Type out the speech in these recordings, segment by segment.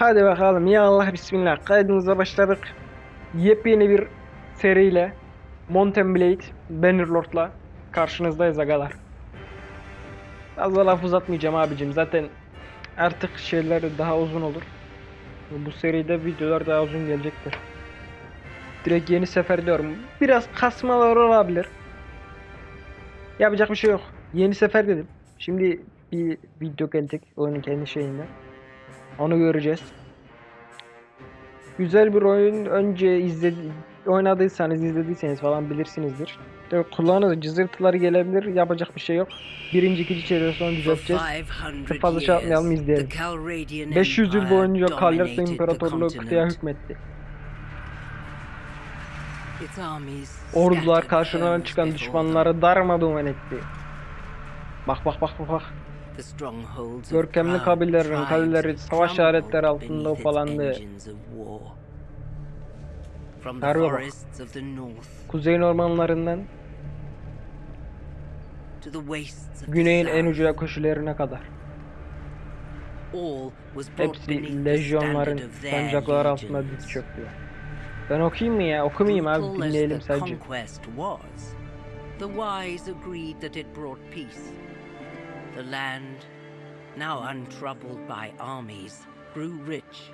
Hadi bakalım ya Allah bismillah kaydımıza başladık. Yepyeni bir seriyle Mountain Blade Bannerlord'la karşınızdayız agalar. Fazla laf uzatmayacağım abicim zaten artık şeyler daha uzun olur. Bu seride videolar daha uzun gelecektir. Direkt yeni sefer diyorum. Biraz kasmalar olabilir. Yapacak bir şey yok. Yeni sefer dedim. Şimdi bir video gelecek oyunun kendi şeyinde. Onu göreceğiz. Güzel bir oyun. Önce izledi oynadıysanız, izlediyseniz falan bilirsinizdir. De kulağınıza cızırtıları gelebilir. Yapacak bir şey yok. Birinci, ikinci çevre sonra düzelteceğiz. Çok fazla şey yapmayalım, izleyelim. 500 yıl boyunca Kallersa İmparatorluğu kıtaya hükmetti. Ordular karşılarına çıkan düşmanları darmadağın etti. Bak bak bak bak bak. Görkemli kabilelerin kaleleri savaş aletleri altında ufalandı. Harbi. Kuzey ormanlarından güneyin en ucuna koşularına kadar. Hepsi lejyonların sancaklar altında diz çöktü. Ben okuyayım mı ya? Okumayayım abi dinleyelim sadece. The wise agreed that it brought peace. The land, now untroubled by armies, grew rich.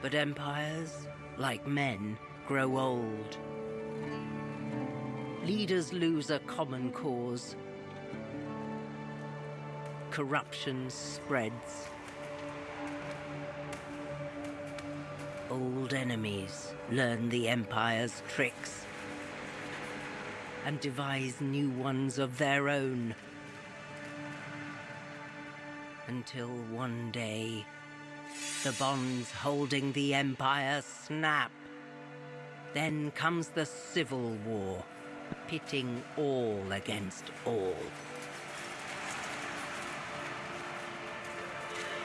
But empires, like men, grow old. Leaders lose a common cause. Corruption spreads. Old enemies learn the Empire's tricks and devise new ones of their own. Until one day, the bonds holding the Empire snap. Then comes the Civil War, pitting all against all.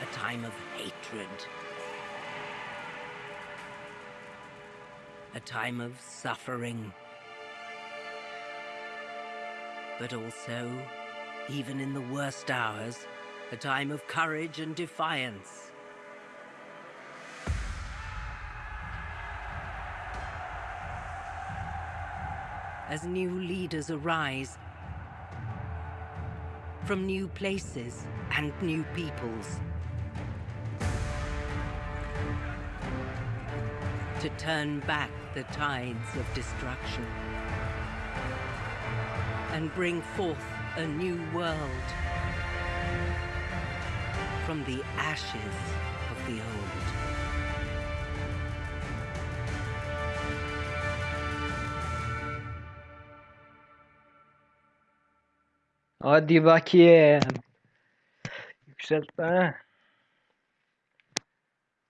A time of hatred. A time of suffering. But also, even in the worst hours, a time of courage and defiance. As new leaders arise from new places and new peoples. To turn back the tides of destruction and bring forth a new world from the ashes of the old. Hadi bakayım. Yükseltme.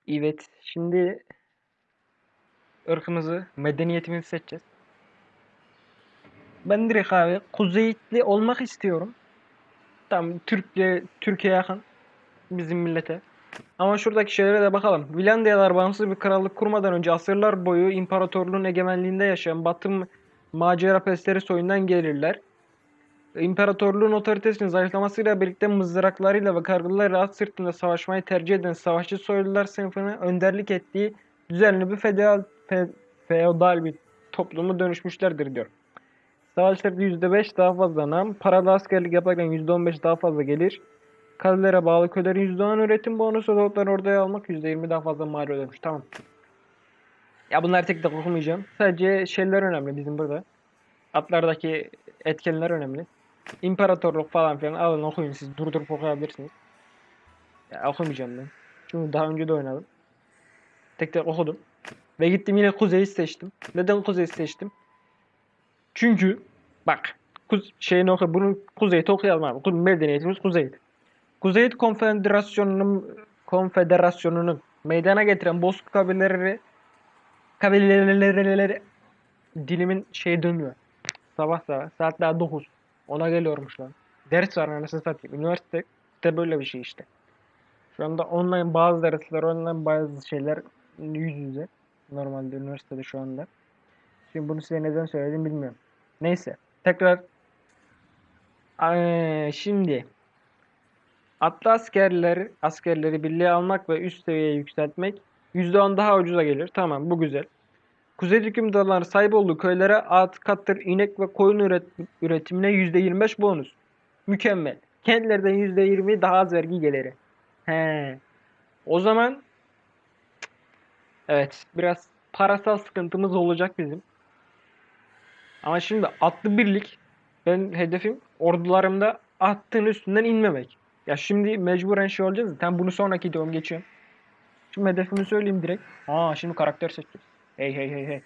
Evet. Şimdi ırkımızı, medeniyetimizi seçeceğiz. Ben direkt abi Kuzeyitli olmak istiyorum. Tam Türkiye Türkiye yakın bizim millete. Ama şuradaki şeylere de bakalım. Vilandiyalar bağımsız bir krallık kurmadan önce asırlar boyu imparatorluğun egemenliğinde yaşayan Batı macera pestleri soyundan gelirler. İmparatorluğun otoritesinin zayıflamasıyla birlikte mızraklarıyla ve kargılarıyla at sırtında savaşmayı tercih eden savaşçı soylular sınıfını önderlik ettiği düzenli bir feodal, fe- feodal bir toplumu dönüşmüşlerdir diyor. Savaşlarda %5 daha fazla nam, paralı askerlik yaparken %15 daha fazla gelir. Kalelere bağlı köylerin %10 üretim bonusu, dolapları oraya almak %20 daha fazla mal ödemiş. Tamam. Ya bunları tek tek okumayacağım. Sadece şeyler önemli bizim burada. Atlardaki etkenler önemli. İmparatorluk falan filan alın okuyun siz durdurup okuyabilirsiniz. Ya okumayacağım ben. Çünkü daha önce de oynadım. Tek tek okudum. Ve gittim yine Kuzey'i seçtim. Neden Kuzey'i seçtim? Çünkü bak kuz şeyini oku bunu Kuzey'i okuyalım abi. Kuz- Medeniyetimiz Kuzey'di. Kuzey Konfederasyonu'nun Konfederasyonu'nun meydana getiren Bozkurt kabileleri kabileleri dilimin şey dönmüyor. Sabah sabah saat daha 9. Ona geliyormuş lan. Ders var anasını satayım. Üniversite de böyle bir şey işte. Şu anda online bazı dersler, online bazı şeyler yüz yüze. Normalde üniversitede şu anda. Şimdi bunu size neden söyledim bilmiyorum. Neyse. Tekrar Eee, şimdi Atlı askerleri, askerleri birliğe almak ve üst seviyeye yükseltmek %10 daha ucuza gelir. Tamam bu güzel. Kuzey hükümdarları sahip olduğu köylere at, katır, inek ve koyun üret- üretimine %25 bonus. Mükemmel. Kentlerden %20 daha az vergi geliri. He. O zaman evet biraz parasal sıkıntımız olacak bizim. Ama şimdi atlı birlik ben hedefim ordularımda attığın üstünden inmemek. Ya şimdi mecburen şey olacağız. Tam bunu sonraki videom geçiyorum. Şimdi hedefimi söyleyeyim direkt. Aa şimdi karakter seçeceğiz. Hey hey hey hey.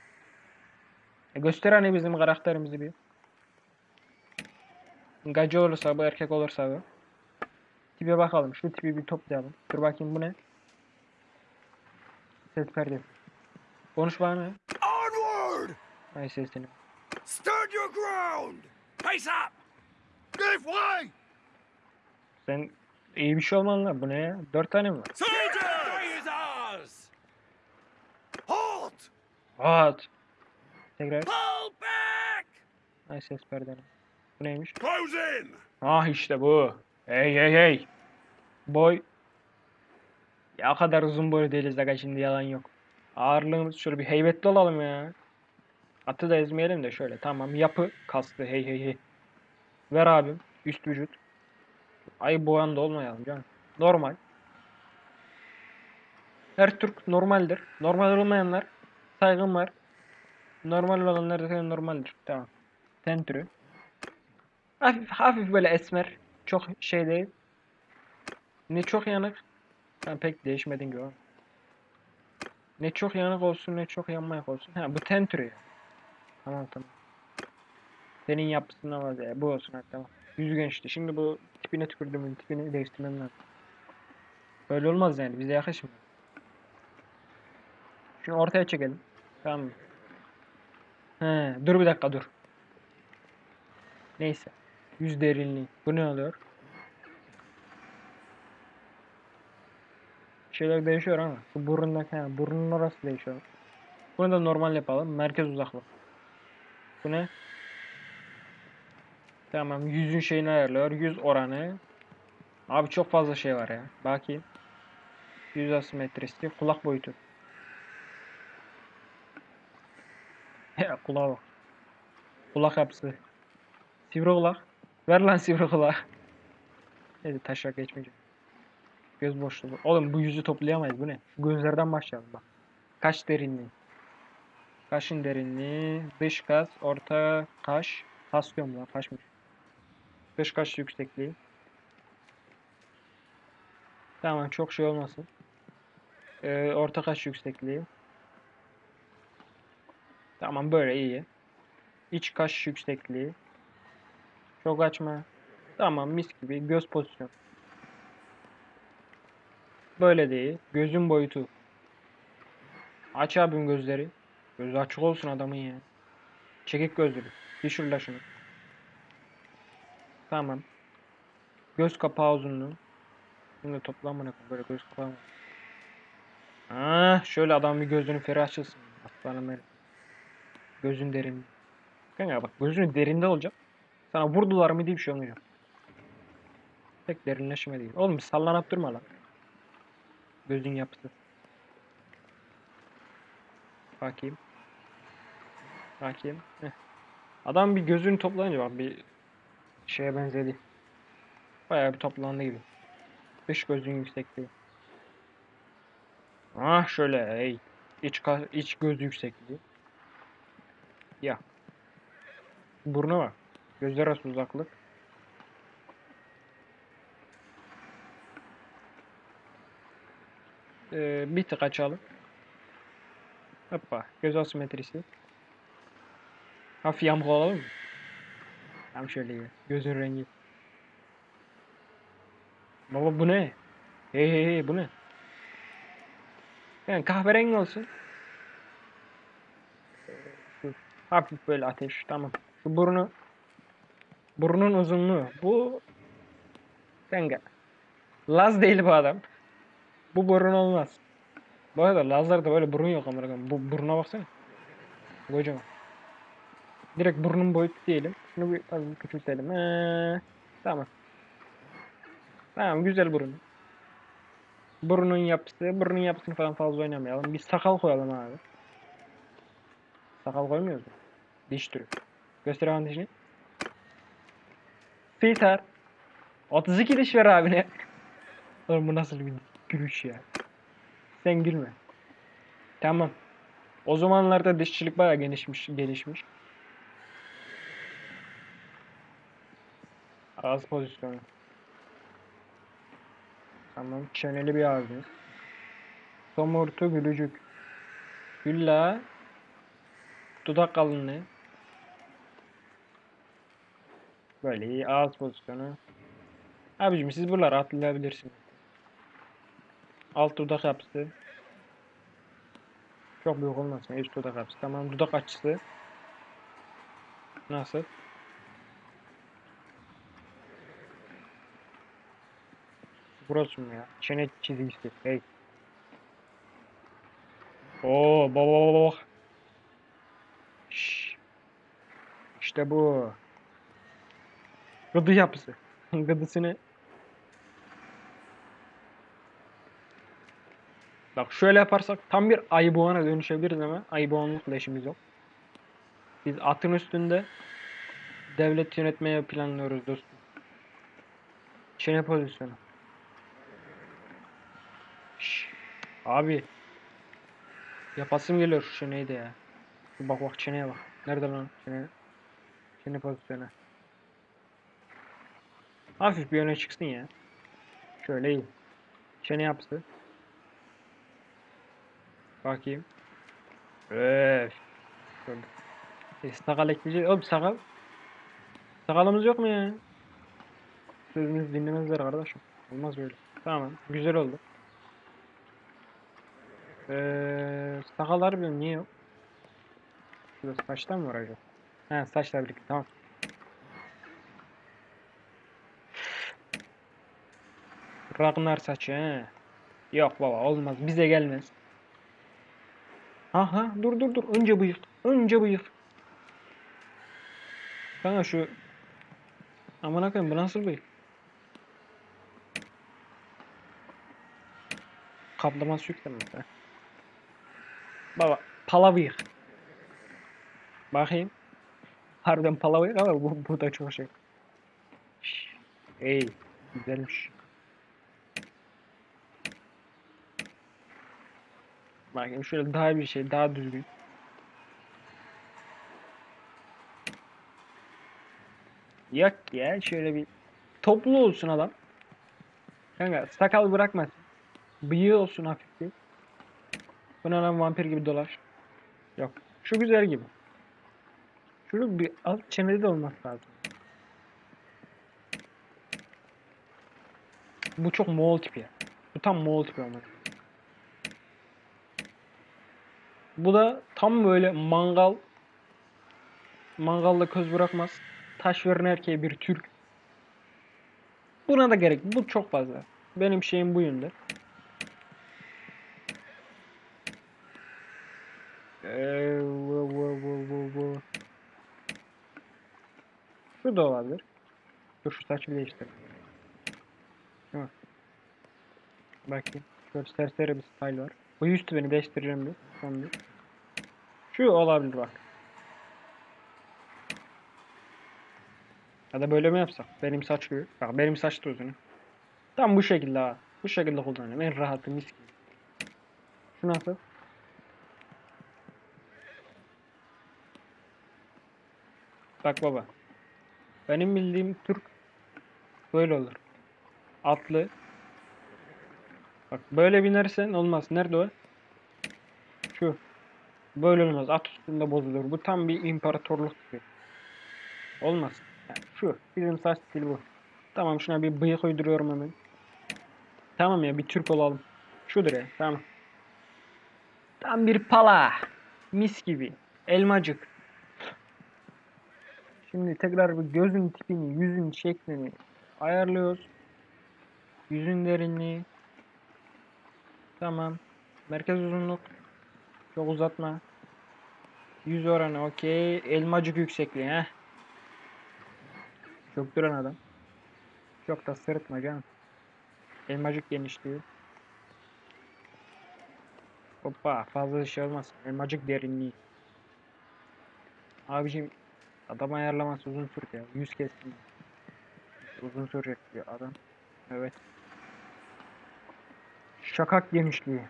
E göster hani bizim karakterimizi bir. Gacı olursa bu erkek olursa bu. Tipe bakalım. Şu tipi bir toplayalım. Dur bakayım bu ne? Ses perde. Konuş bana. Onward! Ay sesini. Stand your ground! Face up! Give way! Sen iyi bir şey olman lan. Bu ne ya? Dört tane mi var? Halt! At. Tekrar. Pull back! Ay ses perdeni. Bu neymiş? Close in! Ah işte bu. Hey hey hey. Boy. Ya kadar uzun boylu değiliz aga şimdi yalan yok. Ağırlığımız şöyle bir heybetli olalım ya. Atı da ezmeyelim de şöyle tamam yapı kaslı hey hey hey. Ver abim üst vücut. Ay boyan da olmayalım canım. Normal. Her Türk normaldir. Normal olmayanlar saygım var. Normal olanlar da normaldir. Tamam. Ten türü. Hafif, hafif böyle esmer. Çok şey değil. Ne çok yanık. Ben pek değişmedin ama. Ne çok yanık olsun ne çok yanmayak olsun. Ha bu ten türü. Tamam tamam. Senin yapısına var ya. Bu olsun tamam. Yüzgen işte. Şimdi bu tipine tükürdüğümün tipini değiştirmem lazım. Böyle olmaz yani. Bize yakışmıyor. Şunu ortaya çekelim. Tamam mı? He, dur bir dakika dur. Neyse. Yüz derinliği. Bu ne oluyor? Şeyler değişiyor ama. Bu burundaki, ha, burnun orası değişiyor. Bunu da normal yapalım. Merkez uzaklık. Bu ne? Tamam. Yüzün şeyini ayarlıyor. Yüz oranı. Abi çok fazla şey var ya. Bakayım. Yüz asimetrisi. Kulak boyutu. Ya kulağa bak. Kulak yapısı. Sivri kulak. Ver lan sivri kulağı. Neyse taşak geçmeyeceğim. Göz boşluğu. Oğlum bu yüzü toplayamayız. Bu ne? Gözlerden başlayalım bak. Kaş derinliği. Kaşın derinliği. Dış kas. Orta kaş. Kas diyorum lan. Kaşmış. Dış kaş yüksekliği. Tamam çok şey olmasın. Ee, orta kaş yüksekliği. Tamam böyle iyi. İç kaş yüksekliği. Çok açma. Tamam mis gibi. Göz pozisyonu. Böyle değil. Gözün boyutu. Aç abim gözleri. Gözü açık olsun adamın ya. Çekik gözlü. Düşür şunu. Tamam. Göz kapağı uzunluğu. Şimdi toplamına böyle göz kapağı. Ah, şöyle adam bir gözünü ferah açılsın. Aslanım benim. Gözün derin. Kanka bak gözünün derinde olacak. Sana vurdular mı diye bir şey olmayacak. Pek derinleşme değil. Oğlum sallanıp durma lan. Gözün yapısı. Bakayım. Bakayım. Heh. Adam bir gözünü toplayınca bak bir şeye benzedi. Bayağı bir toplandı gibi. Dış gözün yüksekliği. Ah şöyle hey. İç, iç göz yüksekliği. Ya. Burnu var. Gözler arası uzaklık. Ee, bir tık açalım. Hoppa. Göz asimetrisi. Hafif yamuk olalım mı? Tam şöyle ya. Gözün rengi. Baba bu ne? Hey hey hey bu ne? Yani kahverengi olsun. Şu hafif böyle ateş. Tamam. Şu burnu. Burnun uzunluğu. Bu kanka. Laz değil bu adam. Bu burun olmaz. Bu arada Lazlarda böyle burun yok koyayım. Bu buruna baksana. Kocaman. Direkt burnun boyutu diyelim. Şunu bir az bir küçültelim. Ee, tamam. Tamam güzel burun. Burnun yapısı, burnun yapısını falan fazla oynamayalım. Bir sakal koyalım abi. Sakal koymuyoruz mu? Diş türü. Göster abi dişini. Filter. 32 diş ver abine. Oğlum bu nasıl bir gülüş ya. Sen gülme. Tamam. O zamanlarda dişçilik bayağı gelişmiş, gelişmiş. Ağız pozisyonu. Tamam. Çeneli bir ağzımız. Somurtu gülücük. Gülla. Dudak kalınlığı. Böyle iyi. Ağız pozisyonu. Abicim siz buraları atlayabilirsiniz. Alt dudak yapısı. Çok büyük olmasın. Üst dudak yapısı. Tamam. Dudak açısı. Nasıl? Burası mı ya? Çene çizgisi. Hey. Oo, baba baba. Şşş. İşte bu. Gıdı yapısı. Gıdısını. Bak şöyle yaparsak tam bir ayıboğana dönüşebiliriz ama ayıboğanlıkla işimiz yok. Biz atın üstünde devlet yönetmeye planlıyoruz dostum. Çene pozisyonu. Abi. Yapasım geliyor şu çeneyi de ya. Şu Bak bak çeneye bak. Nerede lan çene? Çene pozisyonu. Hafif bir öne çıksın ya. Şöyle iyi. Çene yapısı. Bakayım. Öf. Şöyle. E, sakal ekleyeceğiz. Oğlum sakal. Sakalımız yok mu ya? Sözünüzü dinlemezler kardeşim. Olmaz böyle. Tamam. Güzel oldu. Eee sakallar bilmiyorum niye yok? Şurada saçtan mı var acaba? He saçla birlikte tamam. Ragnar saçı he. Yok baba olmaz bize gelmez. Aha dur dur dur önce bıyık. Önce bıyık. Kanka şu Aman koyayım bu nasıl bıyık? Kaplaması yüklenmez ha. Baba pala bıyık. Bakayım. Harbiden pala bıyık ama bu, bu da çok şey. Ey güzelmiş. Bakayım şöyle daha bir şey daha düzgün. Yok ya şöyle bir toplu olsun adam. Kanka sakal bırakmasın. Bıyığı olsun hafif bir. Bu ne vampir gibi dolaş. Yok. Şu güzel gibi. Şunu bir alt çenede de olması lazım. Bu çok Moğol tipi. Bu tam Moğol tipi ama. Bu da tam böyle mangal mangalda köz bırakmaz. Taş veren erkeğe bir Türk. Buna da gerek. Bu çok fazla. Benim şeyim bu yönde. Ee, bu, bu, bu, bu, bu. Şu da olabilir. Dur şu saçı bir. Değil mi? Bakayım. Şöyle serseri bir style var. Bu üstü beni değiştireceğim bir. Son bir. Şu olabilir bak. Ya da böyle mi yapsak? Benim saç gibi. Bak benim saç da uzun. Tam bu şekilde ha. Bu şekilde kullanıyorum. En rahatı mis gibi. Şu nasıl? Bak baba. Benim bildiğim Türk böyle olur. Atlı. Bak böyle binersen olmaz. Nerede o? Şu. Böyle olmaz. At üstünde bozulur. Bu tam bir imparatorluk gibi. Olmaz. Yani şu. Bizim saç stili bu. Tamam şuna bir bıyık uyduruyorum hemen. Tamam ya bir Türk olalım. Şudur ya. Tamam. Tam bir pala. Mis gibi. Elmacık. Şimdi tekrar bir gözün tipini, yüzün şeklini ayarlıyoruz. Yüzün derinliği. Tamam. Merkez uzunluk. Çok uzatma. Yüz oranı okey. Elmacık yüksekliği heh. Çok duran adam. Çok da sırıtma canım. Elmacık genişliği. Hoppa fazla şey olmaz. Elmacık derinliği. Abicim adam ayarlaması uzun sürdü ya. 100 kestim. Uzun sürecek diyor adam. Evet. Şakak genişliği.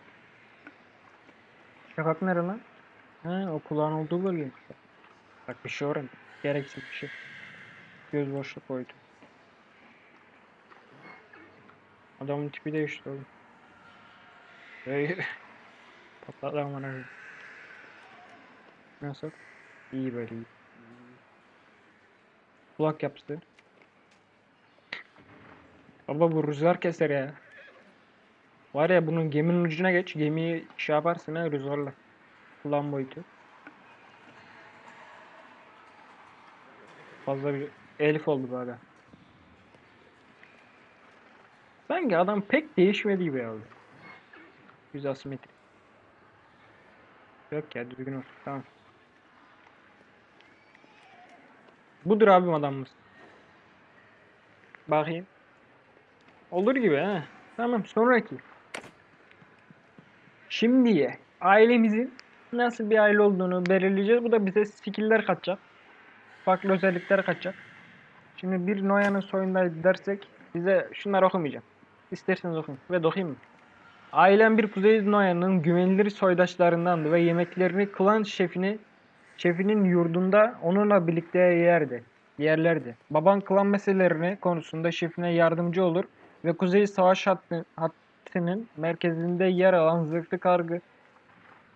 Şakak nere lan? Ha o kulağın olduğu bölgeymiş. Bak bir şey öğren. Gereksiz bir şey. Göz boşluk koydu. Adamın tipi değişti oğlum. Hey. Patladı amına. Nasıl? İyi böyle iyi. Kulak yaptı. Baba bu rüzgar keser ya. Var ya bunun geminin ucuna geç. Gemiyi şey yaparsın ha rüzgarla. Kulağın boyutu. Fazla bir elif oldu böyle. Sanki adam pek değişmedi gibi oldu. Yüz asimetri. Yok ya düzgün olsun. Tamam. Budur abim adamımız. Bakayım. Olur gibi ha. Tamam sonraki. Şimdiye ailemizin nasıl bir aile olduğunu belirleyeceğiz. Bu da bize skill'ler katacak. Farklı özellikler katacak. Şimdi bir Noyan'ın soyundayız dersek bize şunları okumayacağım. İsterseniz okuyun ve dokuyayım mı? Ailem bir Kuzey Noyan'ın güvenilir soydaşlarındandı ve yemeklerini klan şefini şefinin yurdunda onunla birlikte yerdi. Yerlerdi. Baban klan meseleleri konusunda şefine yardımcı olur ve Kuzey Savaş hattı, hattının merkezinde yer alan zırhlı kargı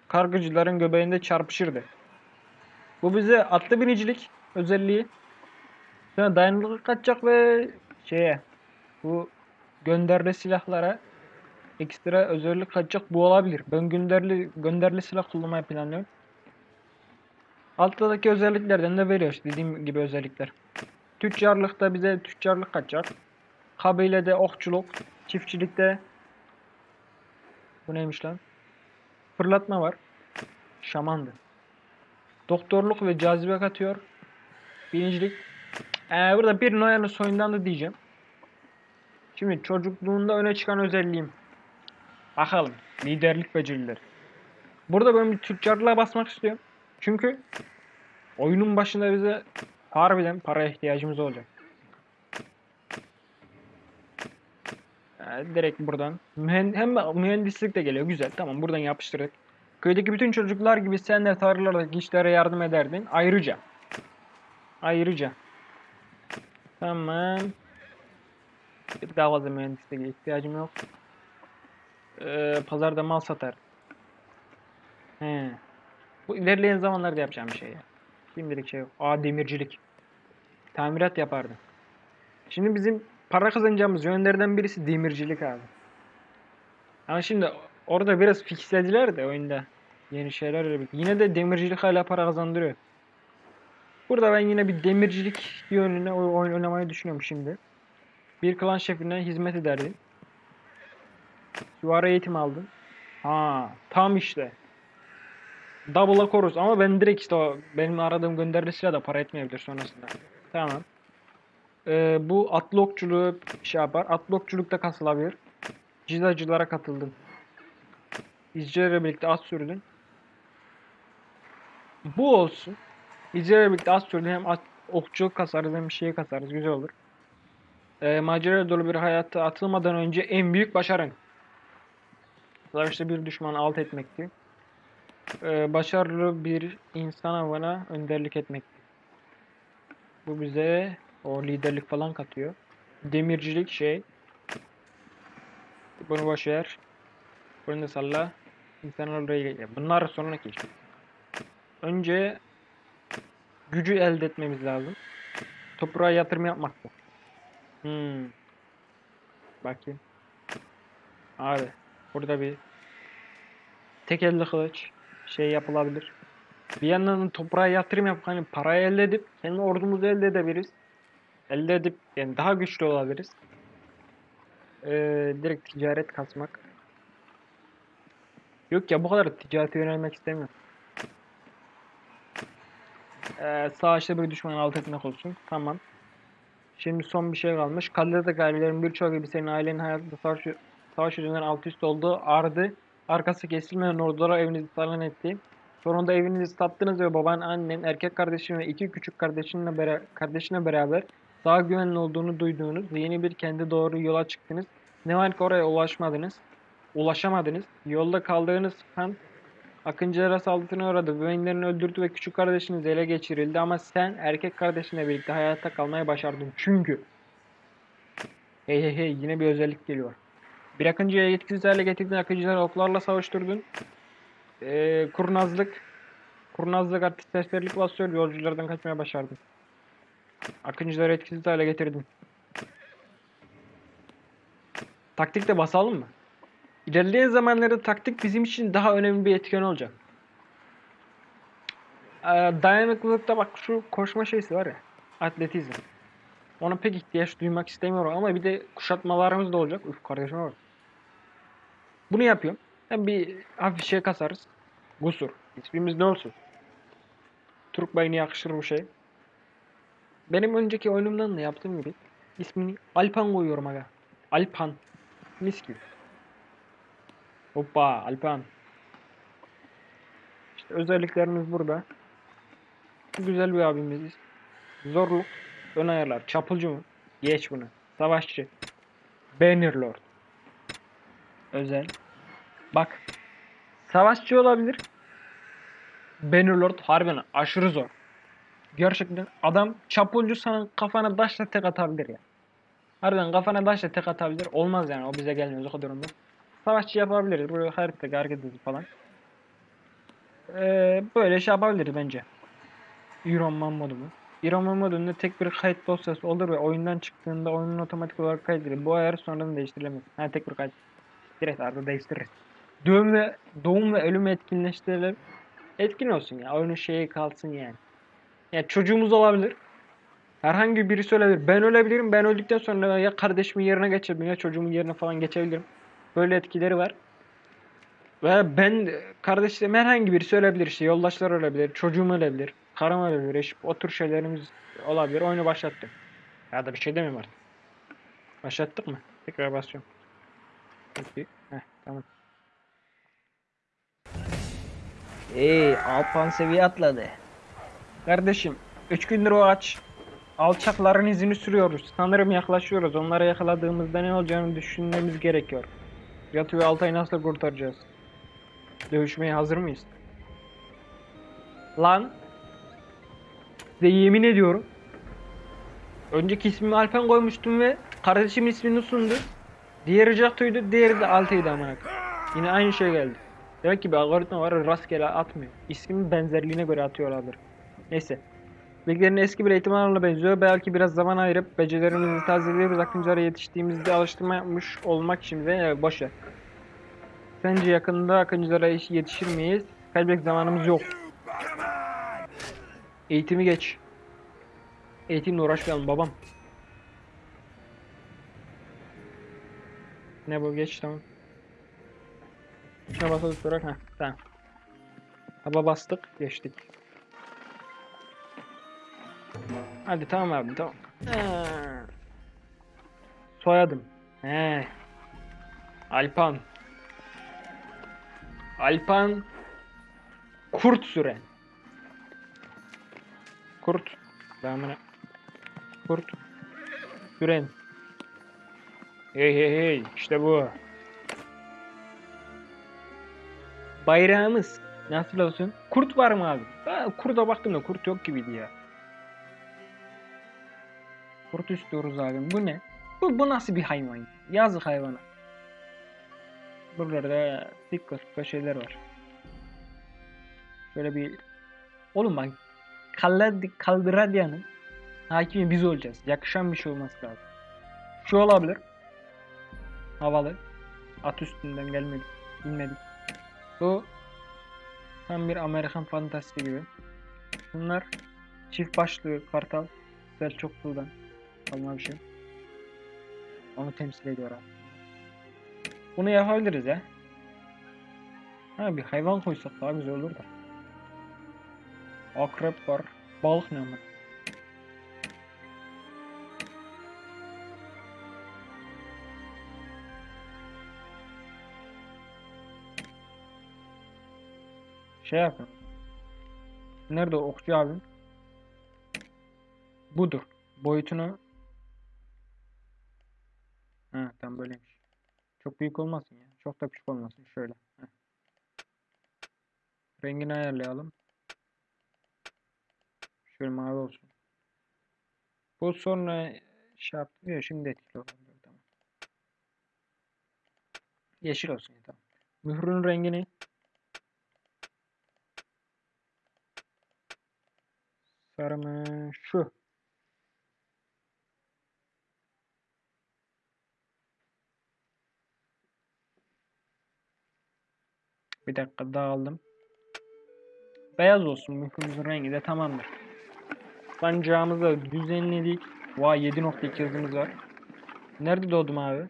kargıcıların göbeğinde çarpışırdı. Bu bize atlı binicilik özelliği. Sonra dayanıklılık katacak ve şeye bu gönderli silahlara ekstra özellik katacak bu olabilir. Ben gönderli gönderli silah kullanmayı planlıyorum. Alttaki özelliklerden de veriyor işte dediğim gibi özellikler. Tüccarlıkta bize tüccarlık katacak. Kabilede okçuluk, çiftçilikte bu neymiş lan? Fırlatma var. Şamandı. Doktorluk ve cazibe katıyor. Birincilik. Ee, burada bir Noyan'ın soyundan da diyeceğim. Şimdi çocukluğunda öne çıkan özelliğim. Bakalım. Liderlik becerileri. Burada ben bir tüccarlığa basmak istiyorum. Çünkü oyunun başında bize harbiden paraya ihtiyacımız olacak. Ee, direkt buradan. Hem mühendislik de geliyor. Güzel. Tamam buradan yapıştırdık. Köydeki bütün çocuklar gibi sen de tarlalardaki işlere yardım ederdin. Ayrıca. Ayrıca. Tamam. Bir daha fazla mühendisliğe ihtiyacım yok. Ee, pazarda mal satar. He. Bu ilerleyen zamanlarda yapacağım bir şey ya. Şimdilik şey yok. Aa demircilik. Tamirat yapardım. Şimdi bizim para kazanacağımız yönlerden birisi demircilik abi. Ama şimdi orada biraz fixlediler de oyunda. Yeni şeyler. Yine de demircilik hala para kazandırıyor. Burada ben yine bir demircilik yönüne oy- oyun oynamayı düşünüyorum şimdi. Bir klan şefine hizmet ederdim. Süvari eğitim aldım. Ha, tam işte. Double'a koruz ama ben direkt işte o benim aradığım gönderili silah da para etmeyebilir sonrasında. Tamam. Ee, bu atlı okçuluğu şey yapar. Atlı okçulukta kasılabilir. Cizacılara katıldım. İzcilerle birlikte az sürdün. Bu olsun. İzcilerle birlikte az sürdün. Hem at, okçuluk kasarız hem bir şey kasarız. Güzel olur. Ee, macera dolu bir hayata atılmadan önce en büyük başarın. Savaşta bir düşmanı alt etmekti. Ee, başarılı bir insan avına önderlik etmekti. Bu bize o liderlik falan katıyor. Demircilik şey. Bunu boş. Bunu da salla. İnsanlar oraya. Bunlar sonraki iş. Önce gücü elde etmemiz lazım. Toprağa yatırım yapmak bu. Hmm. Bakayım. Abi burada bir tek elde kılıç şey yapılabilir. Bir yandan toprağa yatırım yapıp hani parayı elde edip kendi ordumuzu elde edebiliriz. Elde edip yani daha güçlü olabiliriz. Ee, direkt ticaret kasmak. Yok ya bu kadar ticarete yönelmek istemiyorum. Ee, savaşta bir düşmanı alt etmek olsun. Tamam. Şimdi son bir şey kalmış. Kalede gayrilerin birçoğu gibi senin ailenin hayatında savaş, savaş yüzünden alt üst olduğu ardı. Arkası kesilmeyen ordulara evinizi talan etti. Sonunda evinizi sattınız ve baban, annen, erkek kardeşin ve iki küçük kardeşinle bera- kardeşine beraber daha güvenli olduğunu duyduğunuz yeni bir kendi doğru yola çıktınız. Ne var ki oraya ulaşmadınız. Ulaşamadınız. Yolda kaldığınız han Akıncılara saldırısına uğradı. Beyinlerini öldürdü ve küçük kardeşiniz ele geçirildi ama sen erkek kardeşinle birlikte hayatta kalmayı başardın. Çünkü Hey hey hey yine bir özellik geliyor. Bir akıncıya yetkisiz hale getirdin. Akıncıları oklarla savaştırdın. Ee, kurnazlık Kurnazlık artist serserilik basıyor. Yolculardan kaçmaya başardın. Akıncıları etkisiz hale getirdin. Taktik de basalım mı? İlerleyen zamanlarda taktik bizim için daha önemli bir etken olacak. Ee, dayanıklılıkta bak şu koşma şeysi var ya. Atletizm. Ona pek ihtiyaç duymak istemiyorum ama bir de kuşatmalarımız da olacak. Üf kardeşim var. Bunu yapıyorum. Hem bir hafif şey kasarız. Gusur. İsmimiz ne olsun? Türk bayını yakışır bu şey. Benim önceki oyunumdan da yaptığım gibi ismini Alpan koyuyorum aga. Alpan. Mis gibi. Hoppa Alpan. İşte özelliklerimiz burada. Güzel bir abimiziz. Zorluk. Ön ayarlar. Çapulcu mu? Geç bunu. Savaşçı. Bannerlord. Özel. Bak. Savaşçı olabilir. Bannerlord harbiden aşırı zor. Gerçekten adam çapulcu sana kafana taşla tek atabilir ya. Harbiden kafana taşla tek atabilir. Olmaz yani o bize gelmez o kadar olmaz. Savaşçı yapabiliriz. Böyle haritada hareket hızı falan. Ee, böyle şey yapabiliriz bence. Iron Man modu mu? Iron Man modunda tek bir kayıt dosyası olur ve oyundan çıktığında oyunun otomatik olarak kaydedilir. Bu ayar sonradan değiştirilemez. Ha tek bir kayıt. Direkt arada değiştiririz. Doğum ve doğum ve ölüm etkinleştirilir. Etkin olsun ya. Oyunun şeyi kalsın yani. Yani çocuğumuz olabilir. Herhangi birisi ölebilir. Ben ölebilirim. Ben öldükten sonra ya kardeşimin yerine geçebilirim ya çocuğumun yerine falan geçebilirim. Böyle etkileri var. Ve ben kardeşlerim herhangi birisi ölebilir işte. Yoldaşlar ölebilir. Çocuğum ölebilir. Karım ölebilir. Eşim. O tür şeylerimiz olabilir. Oyunu başlattım. Ya da bir şey demeyeyim artık. Başlattık mı? Tekrar basıyorum. Peki. Heh, tamam. Ey Alpan seviye atladı. Kardeşim, 3 gündür o aç. Alçakların izini sürüyoruz. Sanırım yaklaşıyoruz. Onları yakaladığımızda ne olacağını düşünmemiz gerekiyor. Yatı ve Altay'ı nasıl kurtaracağız? Dövüşmeye hazır mıyız? Lan! Size yemin ediyorum. Önceki ismimi Alpen koymuştum ve kardeşimin ismini sundu. Diğeri Jato'ydu, diğeri de Altay'dı amına. Yine aynı şey geldi. Demek ki bir algoritma var rastgele atmıyor. İsmin benzerliğine göre atıyorlardır. Neyse. Bilgilerin eski bir eğitim alanına benziyor. Belki biraz zaman ayırıp becerilerimizi tazeleyip akıncılara yetiştiğimizde alıştırma yapmış olmak için de ya, boş ver. Sence yakında akıncılara yetişir miyiz? Kaybedecek zamanımız yok. Eğitimi geç. Eğitimle uğraşmayalım babam. Ne bu geç tamam. Şuna basalı sonra ha tamam. Taba bastık geçtik. Hadi tamam abi tamam. Ha. Soyadım. He. Alpan. Alpan Kurt Süren. Kurt. Damına. Kurt. Süren. Hey hey hey. işte bu. Bayrağımız. Nasıl olsun? Kurt var mı abi? Ha, kurda baktım da kurt yok gibiydi ya. Kurt istiyoruz abi. Bu ne? Bu, bu nasıl bir hayvan? Yazık hayvana. Buralarda dikka dikka şeyler var. Şöyle bir... Oğlum bak Kaldıradya'nın hakimi biz olacağız. Yakışan bir şey olması lazım. Şu olabilir. Havalı. At üstünden gelmedi. Bilmedik. Bu tam bir Amerikan fantasti gibi. Bunlar çift başlı kartal. Selçuklu'dan kalma bir şey. Onu temsil ediyor abi. Bunu yapabiliriz ya. Ha bir hayvan koysak daha güzel olur da. Akrep var. Balık ne ama? Şey yapın. Nerede okçu abim? Budur. Boyutunu Ha tam böyleymiş. Çok büyük olmasın ya. Çok da küçük olmasın. Şöyle. Heh. Rengini ayarlayalım. Şöyle mavi olsun. Bu sonra şey yaptı ya şimdi etkili olabilir. Tamam. Yeşil olsun ya tamam. Mührün rengini mı? Şu. Bir dakika dağıldım. Beyaz olsun mührümüzün rengi de tamamdır. Sancağımızı düzenledik. Vay 7.2 hızımız var. Nerede doğdum abi?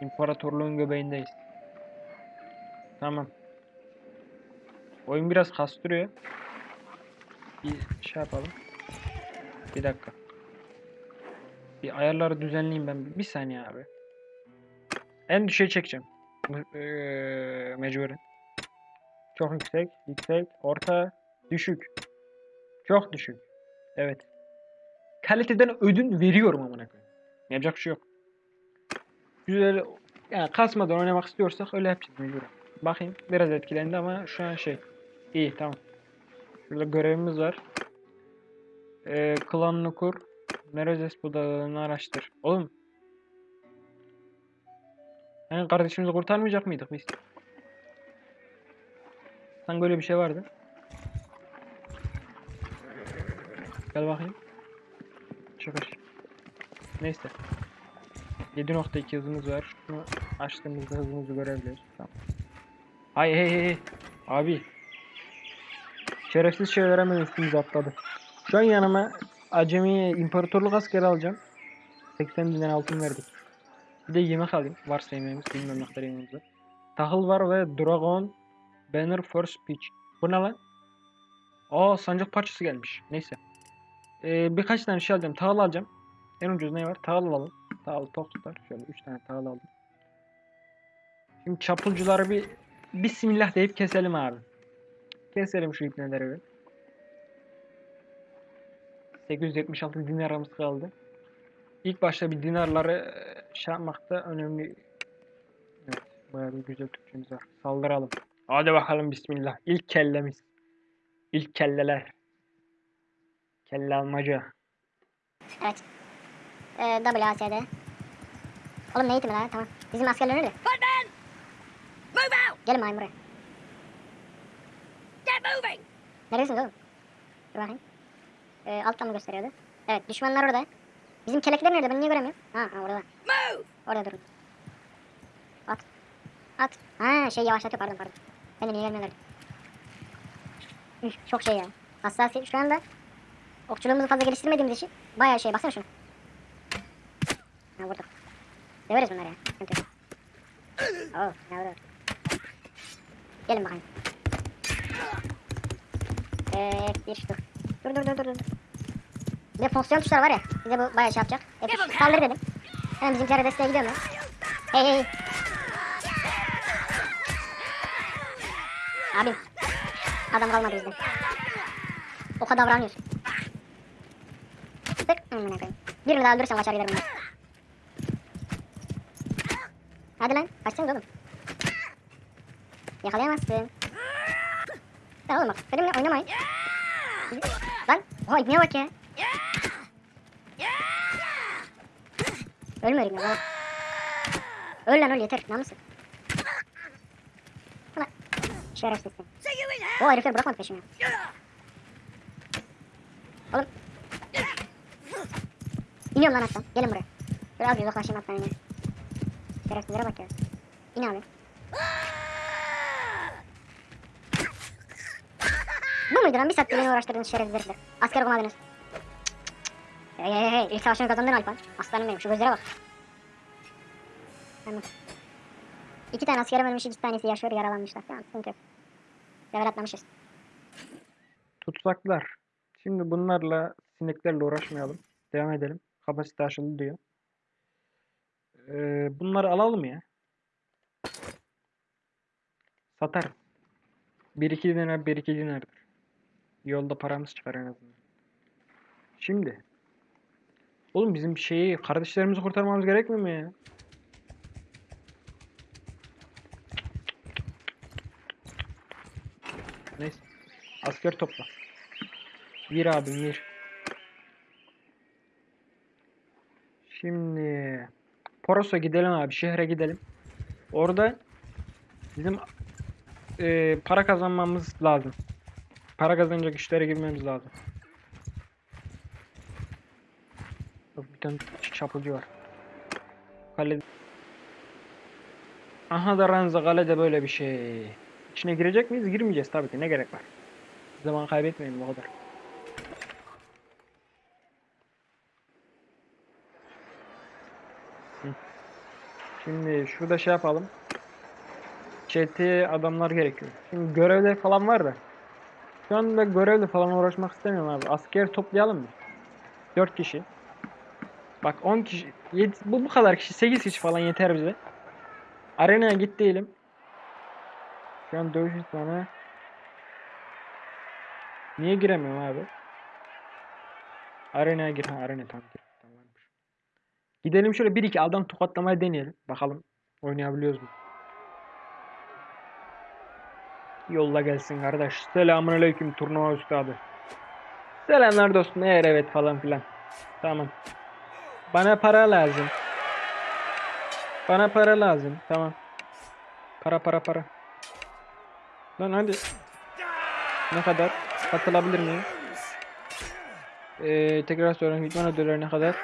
İmparatorluğun göbeğindeyiz. Tamam. Oyun biraz kastırıyor. Bir şey yapalım. Bir dakika. Bir ayarları düzenleyeyim ben. Bir saniye abi. En düşüğe çekeceğim. Eee, Mecburen. Çok yüksek, yüksek, orta, düşük. Çok düşük. Evet. Kaliteden ödün veriyorum amına koyayım. Yapacak şey yok. Güzel yani kasmadan oynamak istiyorsak öyle yapacağız mecburen. Bakayım biraz etkilendi ama şu an şey iyi tamam. Şurada görevimiz var. Ee, klanını kur. Merezes budağını araştır. Oğlum. Yani kardeşimizi kurtarmayacak mıydık biz? Sanki böyle bir şey vardı. Gel bakayım. Çıkış. Neyse. 7.2 hızımız var. Şunu açtığımızda hızımızı görebiliriz. Tamam. Hay hey hey. Abi. Şerefsiz şeyler hemen üstümüze atladı. Şu an yanıma acemi imparatorluk askeri alacağım. 80 binden altın verdik. Bir de yemek alayım. Varsa yemeğimiz. Bilmiyorum ne kadar yemeğimiz var. Tahıl var ve Dragon Banner for Speech. Bu ne lan? Aa sancak parçası gelmiş. Neyse. Ee, birkaç tane şey alacağım. Tahıl alacağım. En ucuz ne var? Tahıl alalım. Tahıl tok tutar. Şöyle 3 tane tahıl aldım. Şimdi çapulcuları bir Bismillah deyip keselim abi. Keselim şu ipneleri bir. 876 dinarımız kaldı. İlk başta bir dinarları e, şey yapmakta önemli. Evet, bayağı bir güzel Türkçemiz var. Saldıralım. Hadi bakalım bismillah. İlk kellemiz. İlk kelleler. Kelle almaca. Evet. Ee, WASD. Oğlum ne eğitimi lan? Tamam. Bizim askerler out! Gelin bakayım buraya. Neredesiniz oğlum? Dur bakayım. Ee, alttan mı gösteriyordu? Evet düşmanlar orada. Bizim kelekler nerede? Ben niye göremiyorum? Ha, ha orada. Move! Orada durun. At. At. Ha şey yavaşlatıyor pardon pardon. Ben de niye gelmiyorlar? Üf, çok şey ya. Hassasiyet şu anda okçuluğumuzu fazla geliştirmediğimiz için bayağı şey. Baksana şuna. Ha vurduk. Döveriz bunları ya. Sıkıntı yok. Oo, ne vuruyor? Gelin bakayım. Ee, bir dur. Dur dur dur dur. Bir de fonksiyon tuşları var ya. Bize bu bayağı şey yapacak. Hep saldır dedim. Hemen bizimkilere desteğe gidiyorum ben. Hey hey hey. Abim. Adam kalmadı bizde. O kadar davranıyorsun. Tık. Amına koyayım. Birini daha öldürürsem kaçar giderim ben. Hadi lan. Kaçsanız oğlum. Yakalayamazsın. Ya oğlum bak. Benimle oynamayın. Lan. Oha ibneye bak ya. Ölme ölme lan. Öl lan öl yeter. Namusun. Ulan. İn hell! O herifler bırakmadı peşimi. Oğlum. İniyorum lan attan. Gelin buraya. Şöyle az uzaklaşayım attan yine. Şerefsizlere bak ya. İn abi. Bu muydu lan bir saattir beni uğraştırdığınız şerefsiz herifler? Asker okumadınız. Hey hey hey ilk savaşını kazandın Alpan. Aslanım benim şu gözlere bak. Tamam. İki tane askerim ölmüş, iki tanesi yaşıyor, yaralanmışlar. Tamam, sıkıntı yok. Level atlamışız. Tutsaklar. Şimdi bunlarla sineklerle uğraşmayalım. Devam edelim. Kapasite aşıldı diyor. Ee, bunları alalım ya. Satarım. 1-2 dinar 1-2 dinardır. Yolda paramız çıkar en azından. Şimdi. Oğlum bizim şeyi kardeşlerimizi kurtarmamız gerekmiyor mu ya? Neyse. Asker topla. Bir abim bir. Şimdi Poros'a gidelim abi. Şehre gidelim. Orada bizim e, para kazanmamız lazım. Para kazanacak işlere girmemiz lazım. Bir tane çapulcu var. Kale... Aha da Ranza kalede böyle bir şey. İçine girecek miyiz? Girmeyeceğiz tabii ki. Ne gerek var? Zaman kaybetmeyin bu kadar. Şimdi şurada şey yapalım. Çeteye adamlar gerekiyor. Şimdi görevler falan var da. Şu anda görevle falan uğraşmak istemiyorum abi. Asker toplayalım mı? 4 kişi. Bak 10 kişi. yedi- bu bu kadar kişi. 8 kişi falan yeter bize. Arenaya git diyelim. Şu an dövüş sana. Niye giremiyorum abi? Arenaya gir. Ha arena. Tamammış. Gidelim şöyle 1-2 adam tokatlamaya deneyelim. Bakalım oynayabiliyoruz mu? Yolla gelsin kardeş. Selamun aleyküm turnuva üstadı. Selamlar dostum. Eğer evet falan filan. Tamam. Bana para lazım. Bana para lazım. Tamam. Para para para. Lan hadi. Ne kadar? Katılabilir miyim? Ee, tekrar soruyorum. İdman ödülleri ne kadar?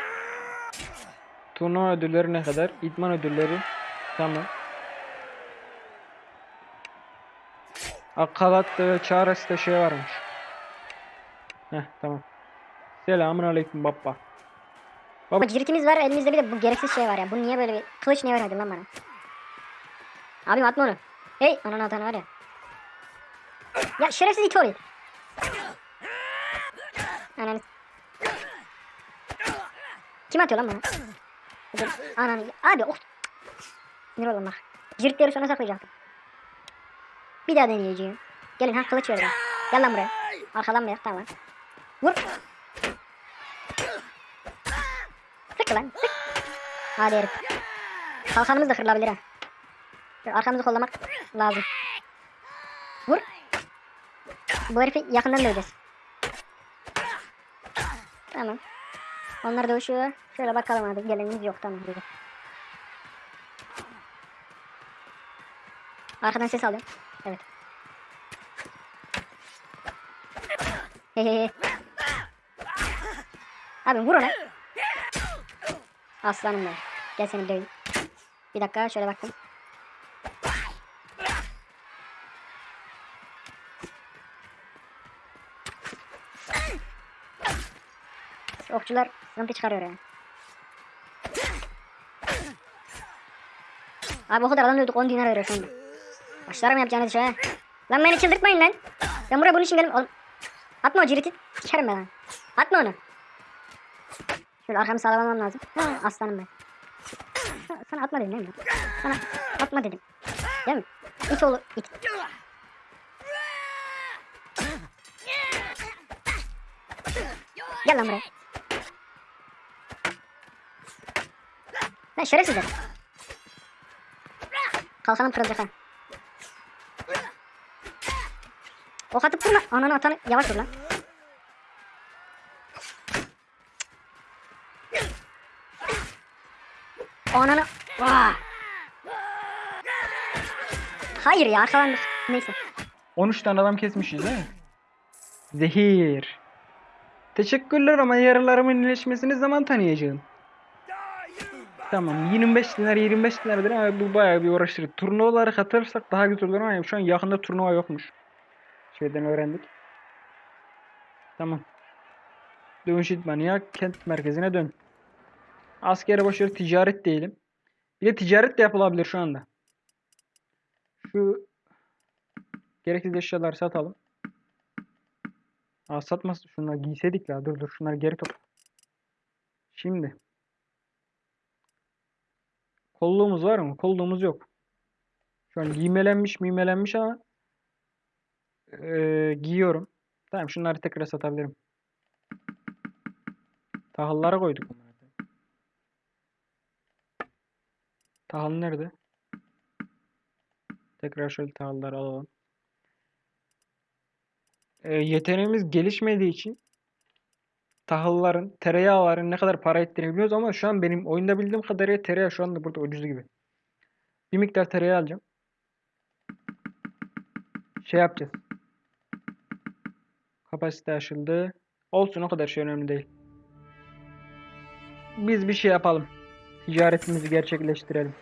Turnuva ödülleri ne kadar? İdman ödülleri. Tamam. Akalat ve çaresi şey varmış. Heh tamam. Selamun aleyküm baba. Baba ciritimiz var elimizde bir de bu gereksiz şey var ya. Bu niye böyle bir kılıç niye vermedin lan bana? Abim atma onu. Hey ananı atan var ya. Ya şerefsiz it oluyor. Ananı. Kim atıyor lan bana? Ananı. Abi oh. Sinir oldum bak. Ciritleri sona saklayacaktım. Bir daha deneyeceğim. Gelin ha kılıç verin. Gel lan buraya. Arkadan bir tamam. Vur. Sık lan sık. Hadi herif. Kalkanımız da kırılabilir ha. Arkamızı kollamak lazım. Vur. Bu herifi yakından döveceğiz. Tamam. Onlar dövüşüyor. Şöyle bakalım abi. Gelenimiz yok tamam. Güzel. Arkadan ses alıyorum. Evet. Hehehe. Abi vur ona. Aslanım ben. Gel seni döveyim. Bir dakika şöyle baktım. Okçular sıkıntı çıkarıyor yani. Abi o kadar adam dövdük 10 dinar veriyor şu anda. Başlarım yapacağınız ha. Lan beni çıldırtmayın lan. Ben buraya bunun için geldim. Oğlum. Atma o ciriti. Sikerim ben. Atma onu. Şöyle arkamı sağlamam lazım. Ha, aslanım ben. Sana, sana atma dedim değil mi? Sana atma dedim. Değil mi? İt oğlu it. Gel lan buraya. Lan şerefsizler. Kalkanım kırılacak ha. Ok atıp durma. Ananı atanı yavaş dur lan. Ananı. Vah. Hayır ya arkalandık. Neyse. 13 tane adam kesmişiz mi? Zehir. Teşekkürler ama yaralarımın iyileşmesini zaman tanıyacağım. Tamam 25 dinar 25 dinardır ama bu bayağı bir uğraştırır. Turnuvalara katılırsak daha güzel olur ama şu an yakında turnuva yokmuş. Şeyden öğrendik. Tamam. Dönüş İdmaniye kent merkezine dön. Askere başarı ticaret diyelim. Bir de ticaret de yapılabilir şu anda. Şu gereksiz eşyaları satalım. Aa satmaz. Şunları giyseydik la. Dur dur şunları geri topla. Şimdi. Kolluğumuz var mı? Kolluğumuz yok. Şu an giymelenmiş mimelenmiş ama eee, giyiyorum. Tamam şunları tekrar satabilirim. Tahıllara koyduk bunları. Tahıl nerede? Tekrar şöyle tahılları alalım. Eee, yeteneğimiz gelişmediği için tahılların, tereyağların ne kadar para ettiğini biliyoruz ama şu an benim oyunda bildiğim kadarıyla tereyağı şu anda burada ucuz gibi. Bir miktar tereyağı alacağım. Şey yapacağız. Kapasite aşıldı. Olsun o kadar şey önemli değil. Biz bir şey yapalım. Ticaretimizi gerçekleştirelim.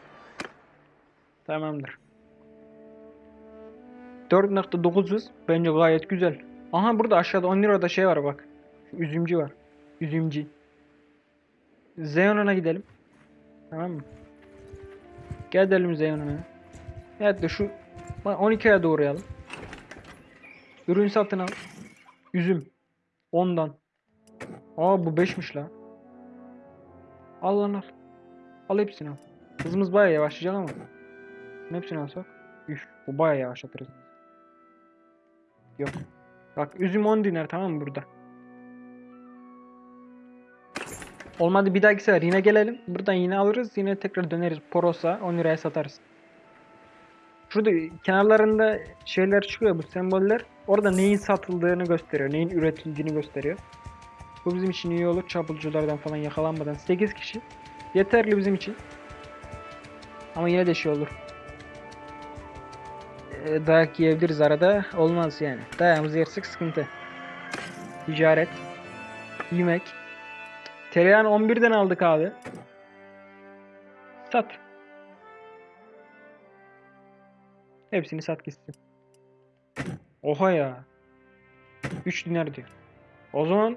Tamamdır. 4.900 bence gayet güzel. Aha burada aşağıda 10 lirada şey var bak. Üzümcü var. Üzümcü. Zeyon'a gidelim. Tamam mı? Gidelim Zeyon'a. Evet de şu 12'ye doğrayalım. Ürün satın al. Üzüm. 10'dan. Aa bu 5'miş la. Al lan al. Al hepsini al. Hızımız bayağı yavaşlayacak ama. Hepsini alsak. Üf bu bayağı yavaşlatır hızımızı. Yok. Bak üzüm 10 dinar tamam mı burada? Olmadı bir dahaki sefer yine gelelim. Buradan yine alırız. Yine tekrar döneriz. Poros'a 10 liraya satarız. Şurada kenarlarında şeyler çıkıyor bu semboller. Orada neyin satıldığını gösteriyor. Neyin üretildiğini gösteriyor. Bu bizim için iyi olur. Çapulculardan falan yakalanmadan. 8 kişi. Yeterli bizim için. Ama yine de şey olur. Ee, dayak yiyebiliriz arada. Olmaz yani. Dayağımızı yersek sıkıntı. Ticaret. Yemek. Tereyağını 11'den aldık abi. Sat. Hepsini sat gitsin. Oha ya. 3 dinar diyor. O zaman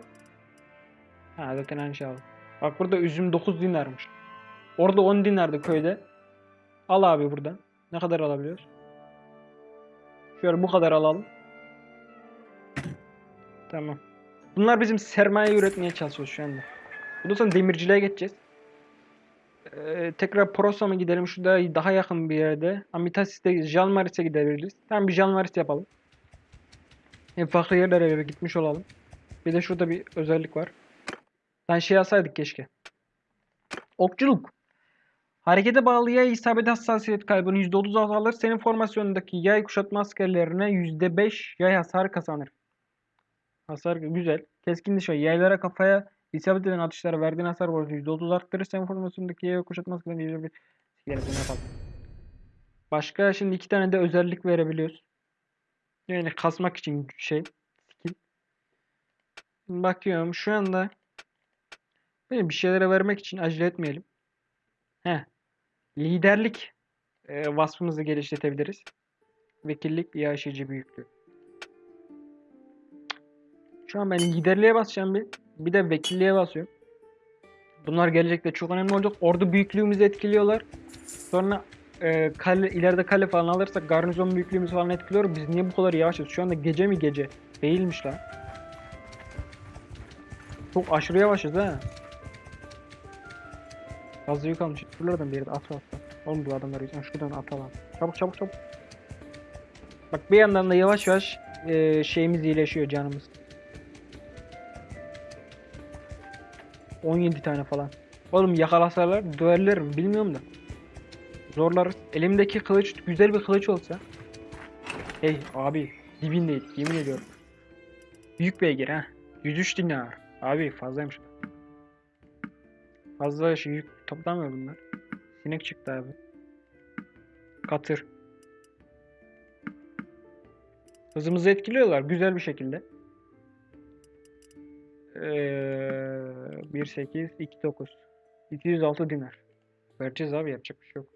ha zaten aynı şey aldım. Bak burada üzüm 9 dinarmış. Orada 10 dinardı köyde. Al abi buradan. Ne kadar alabiliyoruz? Şöyle bu kadar alalım. Tamam. Bunlar bizim sermaye üretmeye çalışıyoruz şu anda. Bundan sonra demirciliğe geçeceğiz. Ee, tekrar Pros'a mı gidelim? Şurada daha yakın bir yerde. Amitasis'te Jalmaris'e gidebiliriz. Tamam bir Jalmaris yapalım. Hem farklı yerlere gitmiş olalım. Bir de şurada bir özellik var. Ben şey yazsaydık keşke. Okçuluk. Harekete bağlı yay isabet hassasiyet kaybını %30 azalır. Senin formasyonundaki yay kuşatma askerlerine %5 yay hasar kazanır. Hasar güzel. Keskin nişan yaylara kafaya isabet eden atışlara verdiğin hasar oranı %30 arttırır. Senin formasyonundaki yay kuşatma askerlerine %5 Gerisini yapalım. Başka şimdi iki tane de özellik verebiliyoruz. Yani kasmak için şey. Bakıyorum şu anda böyle bir şeylere vermek için acele etmeyelim. He. Liderlik e, vasfımızı geliştirebiliriz. Vekillik iaşeci büyüklüğü. Şu an ben liderliğe basacağım bir. Bir de vekilliğe basıyorum. Bunlar gelecekte çok önemli olacak. Ordu büyüklüğümüzü etkiliyorlar. Sonra e, kale, ileride kale falan alırsak garnizon büyüklüğümüzü falan etkiliyor. Biz niye bu kadar yavaşız? Şu anda gece mi gece? Değilmiş lan. Çok aşırı yavaşız ha. Fazla yük almış. Şuralardan bir yerde atla atla. Oğlum bu adamlar yüzünden şuradan atla lan. Çabuk çabuk çabuk. Bak bir yandan da yavaş yavaş e, şeyimiz iyileşiyor canımız. 17 tane falan. Oğlum yakalasalar döverlerim bilmiyorum da. Zorlarız. Elimdeki kılıç güzel bir kılıç olsa. Hey abi dibindeydik yemin ediyorum. Büyük beygir ha. 103 dinar. Abi fazlaymış. Fazla şey yük toplamıyor bunlar. Sinek çıktı abi. Katır. Hızımızı etkiliyorlar güzel bir şekilde. Ee, 1.8 2.9 206 dinar. Vereceğiz abi yapacak bir şey yok.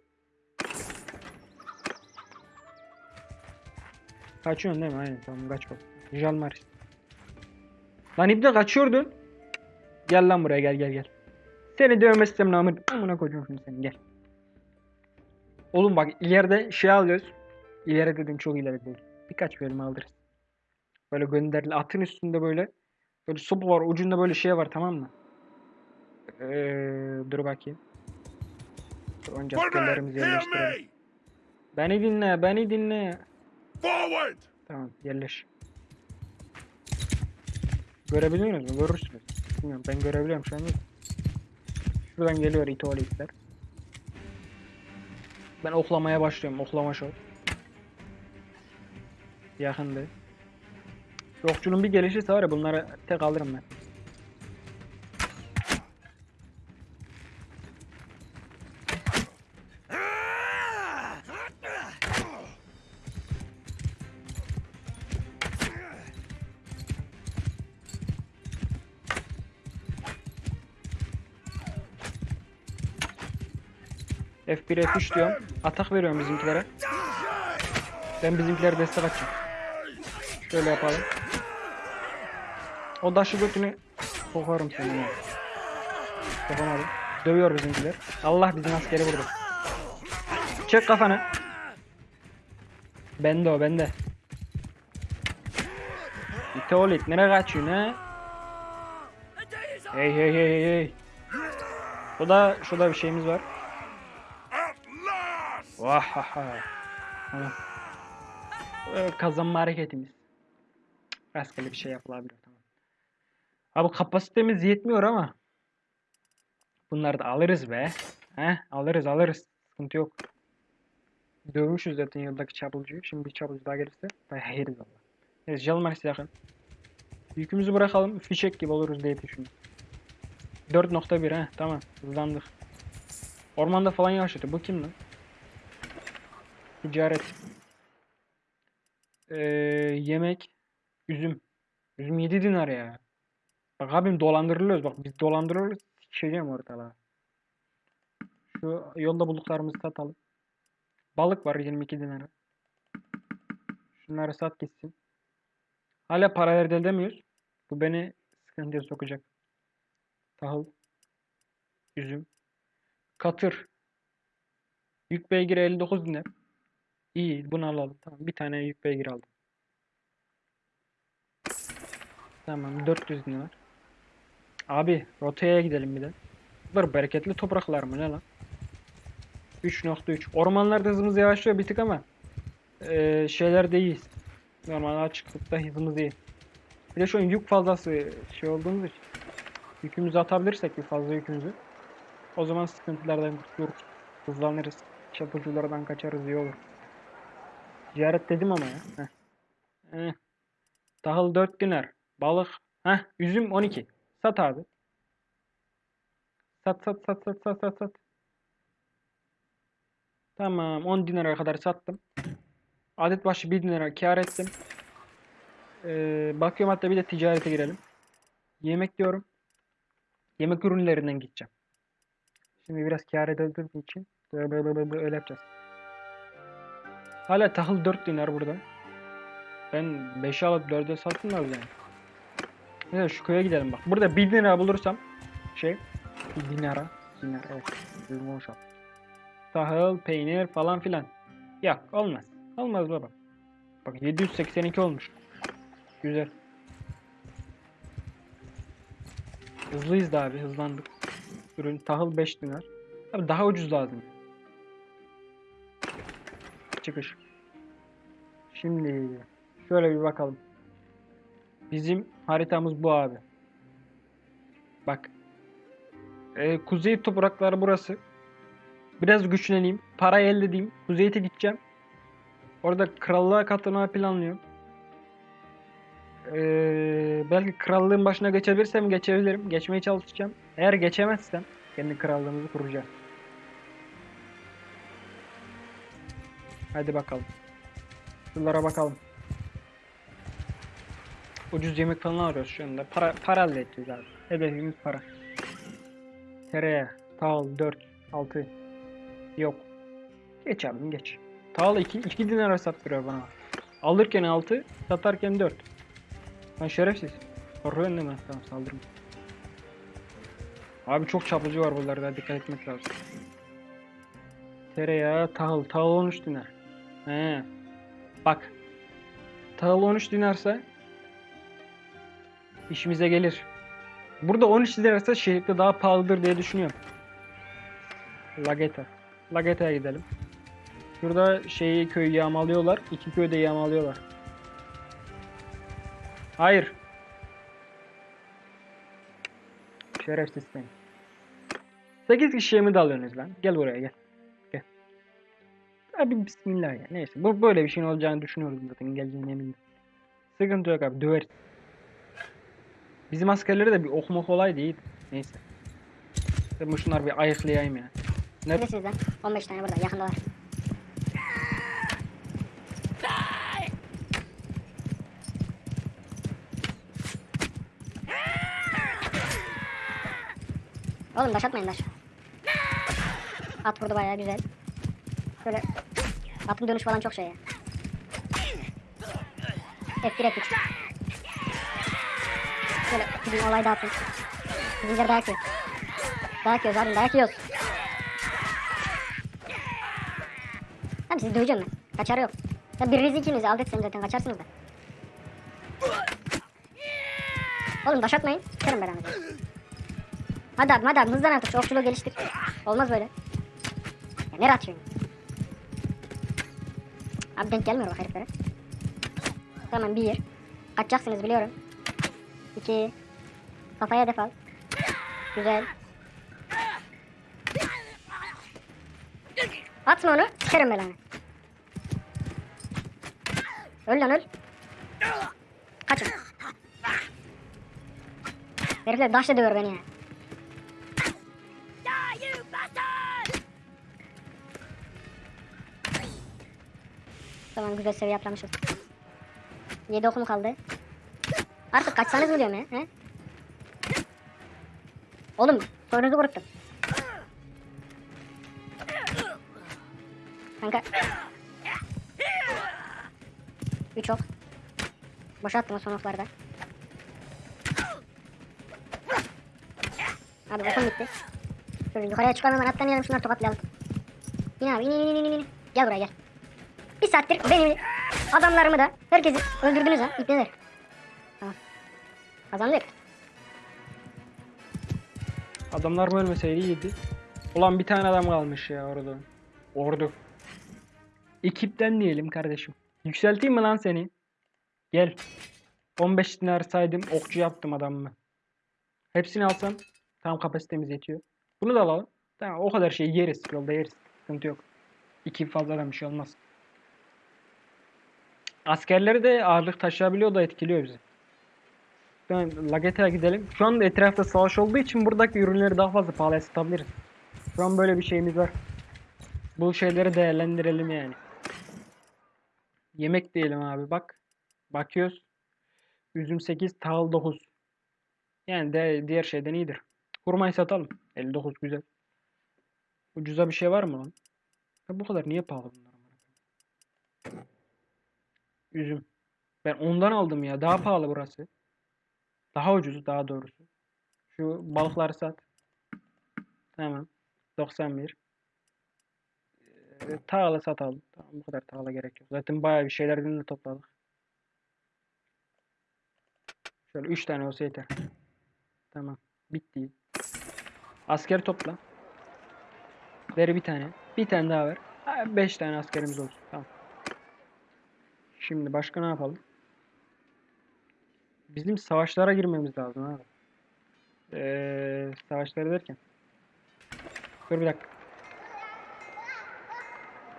Kaçıyorsun değil mi? Aynen tamam kaç bak. Jalmaris. Lan İbni kaçıyordun. Gel lan buraya gel gel gel. Seni dövmezsem namır. Amına koyacağım şimdi seni gel. Oğlum bak ileride şey alıyoruz. İleri dedim çok ileri değil. Birkaç bölüm alırız. Böyle gönderili atın üstünde böyle. Böyle sopa var ucunda böyle şey var tamam mı? Ee, dur bakayım. Önce askerlerimizi yerleştirelim. Beni dinle, beni dinle. Forward! Tamam, yerleş. Görebiliyor musunuz? Görürsünüz. Bilmiyorum, ben görebiliyorum şu anda. Şuradan geliyor itoğlu Ben oklamaya başlıyorum. Oklama şov. Yakındı. Yokçunun bir gelişirse var ya bunları tek alırım ben. F1 F3 diyorum. Atak veriyorum bizimkilere. Ben bizimkilere destek açacağım. Şöyle yapalım. O daşı götünü sokarım seni. ya. Yapamadım. Dövüyor bizimkiler. Allah bizim askeri vurdu. Çek kafanı. Bende o bende. İte ol it. Nereye kaçıyorsun ha? Hey hey hey hey hey. Bu da şurada bir şeyimiz var. Vahaha. Ee, Kazanma hareketimiz. Rastgele bir şey yapılabilir tamam. Abi kapasitemiz yetmiyor ama. Bunları da alırız be. He, alırız alırız. Sıkıntı yok. Dövmüşüz zaten yıldaki çapulcuyu. Şimdi bir çapulcu daha gelirse dayağı yeriz valla. Evet, Jalmaris yakın. Yükümüzü bırakalım. Fişek gibi oluruz diye düşünüyorum. 4.1 he tamam. Hızlandık. Ormanda falan yavaşladı. Bu kim lan? Ticaret. Ee, yemek. Üzüm. Üzüm 7 dinar ya. Bak abim dolandırılıyoruz. Bak biz dolandırılıyoruz. Sikeceğim ortalığa. Şu yolda bulduklarımızı satalım. Balık var 22 dinara. Şunları sat gitsin. Hala para elde edemiyoruz. Bu beni sıkıntıya sokacak. Tahıl. Üzüm. Katır. Yük beygiri 59 dinar. İyi bunu alalım. Tamam bir tane yük beygir aldım. Tamam 400 dinar. Abi rotaya gidelim bir de. Bunlar bereketli topraklar mı ne lan? 3.3 Ormanlarda hızımız yavaşlıyor bir tık ama eee şeyler değil. Normal açıklıkta hızımız iyi. Bir de şu yük fazlası şey olduğumuz için yükümüzü atabilirsek bir fazla yükümüzü o zaman sıkıntılardan kurtuluruz. Hızlanırız. Çapulculardan kaçarız iyi olur. Ziyaret dedim ama ya. Heh. Tahıl 4 dinar. Balık. Heh. Üzüm 12. Sat abi. Sat sat sat sat sat sat sat. Tamam 10 dinara kadar sattım. Adet başı 1 dinara kar ettim. Ee, bakıyorum hatta bir de ticarete girelim. Yemek diyorum. Yemek ürünlerinden gideceğim. Şimdi biraz kar edildiğim için böyle böyle böyle öyle yapacağız. Hala tahıl 4 dinar burada. Ben 5'e alıp 4'e sattım da yani. Neyse şu köye gidelim bak. Burada 1 dinara bulursam şey 1 dinara dinar evet. Düzgün konuşalım. Tahıl, peynir falan filan. Yok olmaz. Olmaz baba. Bak 782 olmuş. Güzel. Hızlıyız da abi hızlandık. Ürün tahıl 5 dinar. Abi daha ucuz lazım. Çıkış. Şimdi şöyle bir bakalım. Bizim haritamız bu abi. Bak. Ee, kuzey toprakları burası. Biraz güçleneyim. Para elde edeyim. Kuzey'e gideceğim. Orada krallığa katılmayı planlıyorum. Ee, belki krallığın başına geçebilirsem geçebilirim. Geçmeye çalışacağım. Eğer geçemezsem kendi krallığımızı kuracağım. Hadi bakalım. Şunlara bakalım. Ucuz yemek falan arıyoruz şu anda. Para, para elde edeceğiz abi. Hedefimiz para. Tereyağı, tahıl 4, 6. Yok. Geç abim geç. Tahıl 2, 2 dinara sattırıyor bana. Alırken 6, satarken 4. Lan şerefsiz. Korkuyorsun değil mi? Tamam saldırma. Abi çok çapulcu var buralarda dikkat etmek lazım. Tereyağı, tahıl. Tahıl 13 dinar. He. Bak. Tahıl 13 dinarsa işimize gelir. Burada 13 dinarsa şehirde daha pahalıdır diye düşünüyorum. Lageta. Lageta'ya gidelim. Şurada şeyi köyü yağmalıyorlar. İki köyü de yağmalıyorlar. Hayır. Şerefsiz seni. 8 kişiye mi dalıyorsunuz lan? Gel buraya. Gel. Abi bismillah ya. Neyse. Bu böyle bir şeyin olacağını düşünüyoruz zaten. Geleceğine eminim. Sıkıntı yok abi. Döveriz. Bizim askerleri de bir okuma kolay değil. Neyse. Ben bu şunları bir ayıklayayım ya. Ne? Neredesiniz lan? 15 tane burada yakındalar. Oğlum taş atmayın taş. At vurdu bayağı güzel. Şöyle atın dönüş falan çok şey ya. F1 F3. Şöyle bizim olay dağıtın. Bizimkiler dayak yiyor. Dayak yiyoruz abi dayak yiyoruz. Tamam sizi döveceğim ben. Kaçarı yok. Ya birinizi ikinizi alt etsem zaten kaçarsınız da. Oğlum taş atmayın. Sikerim belanı. Hadi abi hadi abi hızlan artık okçuluğu geliştir. Olmaz böyle. Ya nereye atıyorsun? Abi denk gelmiyor bak heriflere. Tamam bir. Kaçacaksınız biliyorum. İki. Kafaya hedef al. Güzel. Atma onu. Sikerim belanı. Öl lan öl. Kaçın. Herifler daşla dövüyor beni ya. Tamam güzel seviye atlamışız. 7 okum kaldı. Artık kaçsanız mı diyorum ya? He? Oğlum sorunuzu kuruttum. Kanka. 3 ok. Boşalttım o son oklarda. Abi okum bitti. Şöyle yukarıya çıkalım hemen atlamayalım şunları tokatlayalım. İn abi in in in in in. Gel buraya gel. Saattir benim adamlarımı da herkesi öldürdünüz ha. İpneler. Tamam. Kazandık. Adamlar mı ölmeseydi iyiydi. Ulan bir tane adam kalmış ya orada. Ordu. Ekipten diyelim kardeşim. Yükselteyim mi lan seni? Gel. 15 dinar saydım. Okçu yaptım adamımı. Hepsini alsam tam kapasitemiz yetiyor. Bunu da alalım. Tamam o kadar şey yeriz. Yolda yeriz. Sıkıntı yok. İki fazladan bir şey olmaz. Askerleri de ağırlık taşıyabiliyor da etkiliyor bizi. Ben Lagete'ye gidelim. Şu anda etrafta savaş olduğu için buradaki ürünleri daha fazla pahalıya satabiliriz. Şu an böyle bir şeyimiz var. Bu şeyleri değerlendirelim yani. Yemek diyelim abi bak. Bakıyoruz. Üzüm 8, tahıl 9. Yani de diğer şeyden iyidir. Hurmayı satalım. 59 güzel. Ucuza bir şey var mı lan? Ya bu kadar niye pahalı bunlar? Üzüm. Ben ondan aldım ya. Daha pahalı burası. Daha ucuz daha doğrusu. Şu balıkları sat. Tamam. 91. Ee, tağla satalım. Tamam bu kadar tağla gerek yok. Zaten bayağı bir şeylerden de topladık. Şöyle 3 tane olsa yeter. Tamam. Bitti. Asker topla. Ver bir tane. Bir tane daha ver. 5 tane askerimiz olsun. Tamam. Şimdi başka ne yapalım? Bizim savaşlara girmemiz lazım abi. Ee, savaşları derken. Dur bir dakika.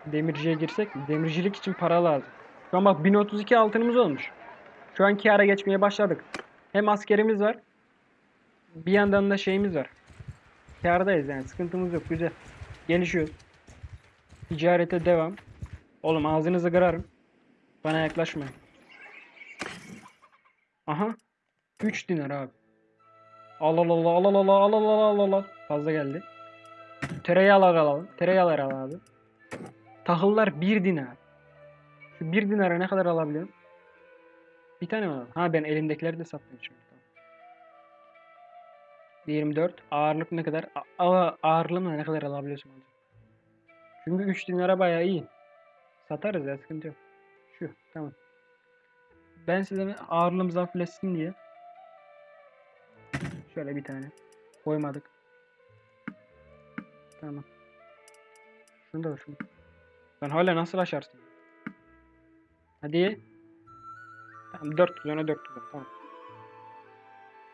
Demirciye girsek mi? Demircilik için para lazım. Şu an bak 1032 altınımız olmuş. Şu an kâra geçmeye başladık. Hem askerimiz var. Bir yandan da şeyimiz var. Kârdayız yani sıkıntımız yok güzel. Gelişiyoruz. Ticarete devam. Oğlum ağzınızı kırarım. Bana yaklaşmayın. Aha. 3 dinar abi. Al al al al al al al al Fazla geldi. Tereyağlar alalım. Tereyağlar al abi. Tahıllar 1 dinar. Şu 1 dinara ne kadar alabiliyorum? Bir tane mi alalım? Ha ben elimdekileri de sattım. Tamam. 24. Ağırlık ne kadar? A- ağırlığımla ne kadar alabiliyorsun? hocam? Çünkü 3 dinara bayağı iyi. Satarız ya sıkıntı yok. Şu tamam. Ben size ağırlığımız hafifleşsin diye şöyle bir tane koymadık. Tamam. Şunu da şunu. Sen hala nasıl aşarsın? Hadi. Tamam 400 ona 400 tamam.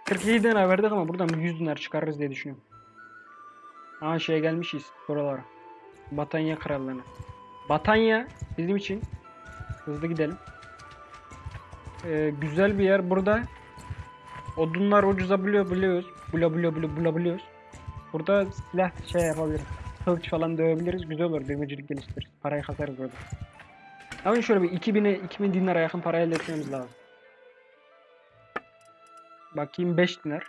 47 dinar verdik ama buradan bir 100 dinar çıkarırız diye düşünüyorum. Aa şeye gelmişiz buralara. Batanya Krallığı'na. Batanya bizim için hızlı gidelim. Ee, güzel bir yer burada. Odunlar ucuza buluyor biliyoruz. Bula bula bula bula biliyoruz. Burada silah şey yapabiliriz. Kılıç falan dövebiliriz. Güzel olur. Demircilik geliştiririz. Parayı kasarız burada. Ama şöyle bir 2000'e 2000 dinara yakın para elde etmemiz lazım. Bakayım 5 dinar.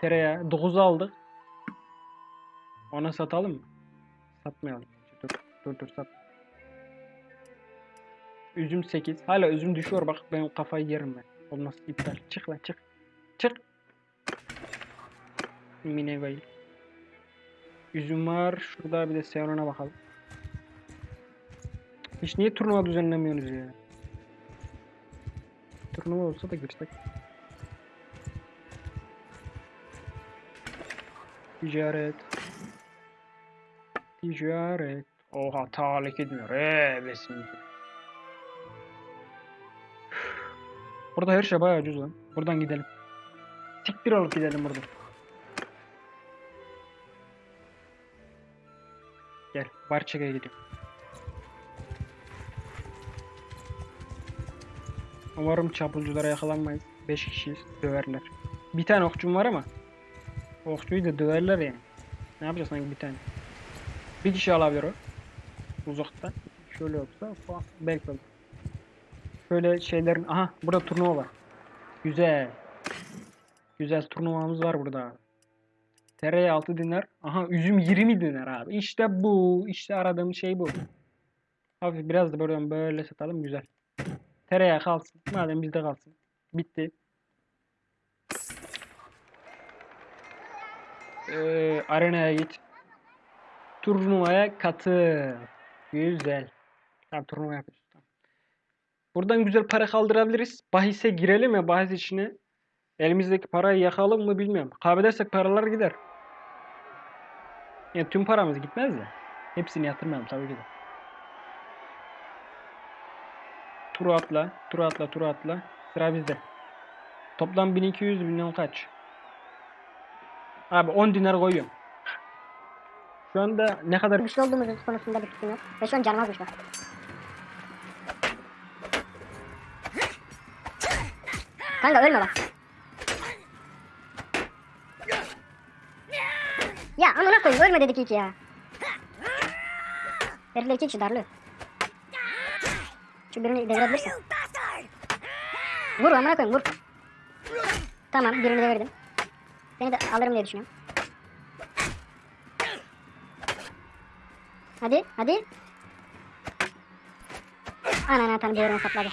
Tereyağı 9'u aldık. Ona satalım mı? Satmayalım. Dur dur dur sat. Üzüm 8. Hala üzüm düşüyor bak ben kafayı yerim ben. Olmaz iptal. Çık lan çık. Çık. Minevayı. Üzüm var. Şurada bir de Seon'a bakalım. Hiç niye turnuva düzenlemiyorsunuz ya? Turnuva olsa da girsek. Ticaret. Ticaret. Oha tahrik etmiyor. Eee besin. Burada her şey bayağı ucuz lan. Buradan gidelim. Siktir olup gidelim buradan. Gel. Barçaka'ya gidiyorum. Umarım çapulculara yakalanmayız. 5 kişiyiz. Döverler. Bir tane okçum var ama. Okçuyu da döverler yani. Ne yapacağız sanki bir tane. Bir kişi alabilir o. Uzaktan. Şöyle fa- belki olur. Şöyle şeylerin... Aha burada turnuva var. Güzel. Güzel turnuvamız var burada. Tereyağı 6 dinar. Aha üzüm 20 dinar abi. İşte bu. İşte aradığım şey bu. Hafif biraz da buradan böyle satalım. Güzel. Tereyağı kalsın. Madem bizde kalsın. Bitti. Ee, arenaya git. Turnuvaya katıl. Güzel. Tamam turnuva yapıyoruz. Buradan güzel para kaldırabiliriz. Bahise girelim ya bahis içine. Elimizdeki parayı yakalım mı bilmiyorum. Kaybedersek paralar gider. Yani tüm paramız gitmez de. Hepsini yatırmayalım tabii ki de. Turu atla, turu atla, turu atla. Sıra bizde. Toplam 1200 milyon kaç? Abi 10 dinar koyuyorum. Şu anda ne kadar Güçlü olduğumuzun konusunda bir fikrim yok. Ve şu an canıma güç Kanka ölme bak. Ya amına koyayım ölme dedik ilk ya. Herifler iki kişi darlıyor. Şu birini devirebilirsin. Vur amına koyayım vur. Tamam birini devirdim. Seni de alırım diye düşünüyorum. Hadi, hadi. Ananı atan bir yerine sapladı.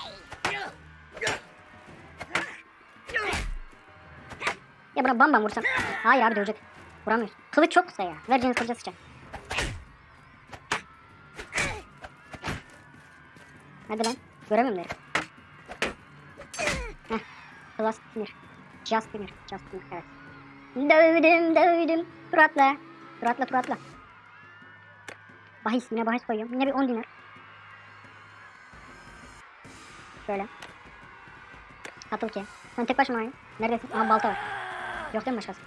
Ya buna bam bam vursam. Hayır abi dövecek. Vuramıyoruz. Kılıç çok kısa ya. Ver Cengiz kılıca sıçan. Hadi lan. Göremiyorum derim. Heh. Plus sinir. Just sinir. Just sinir. Evet. Dövdüm dövdüm. Tur atla. Tur atla tur atla. Bahis yine bahis koyuyorum. Yine bir 10 dinar. Şöyle. Katıl ki. Sen tek başına aynı. Neredesin? Aha balta var. Yok değil mi başkası?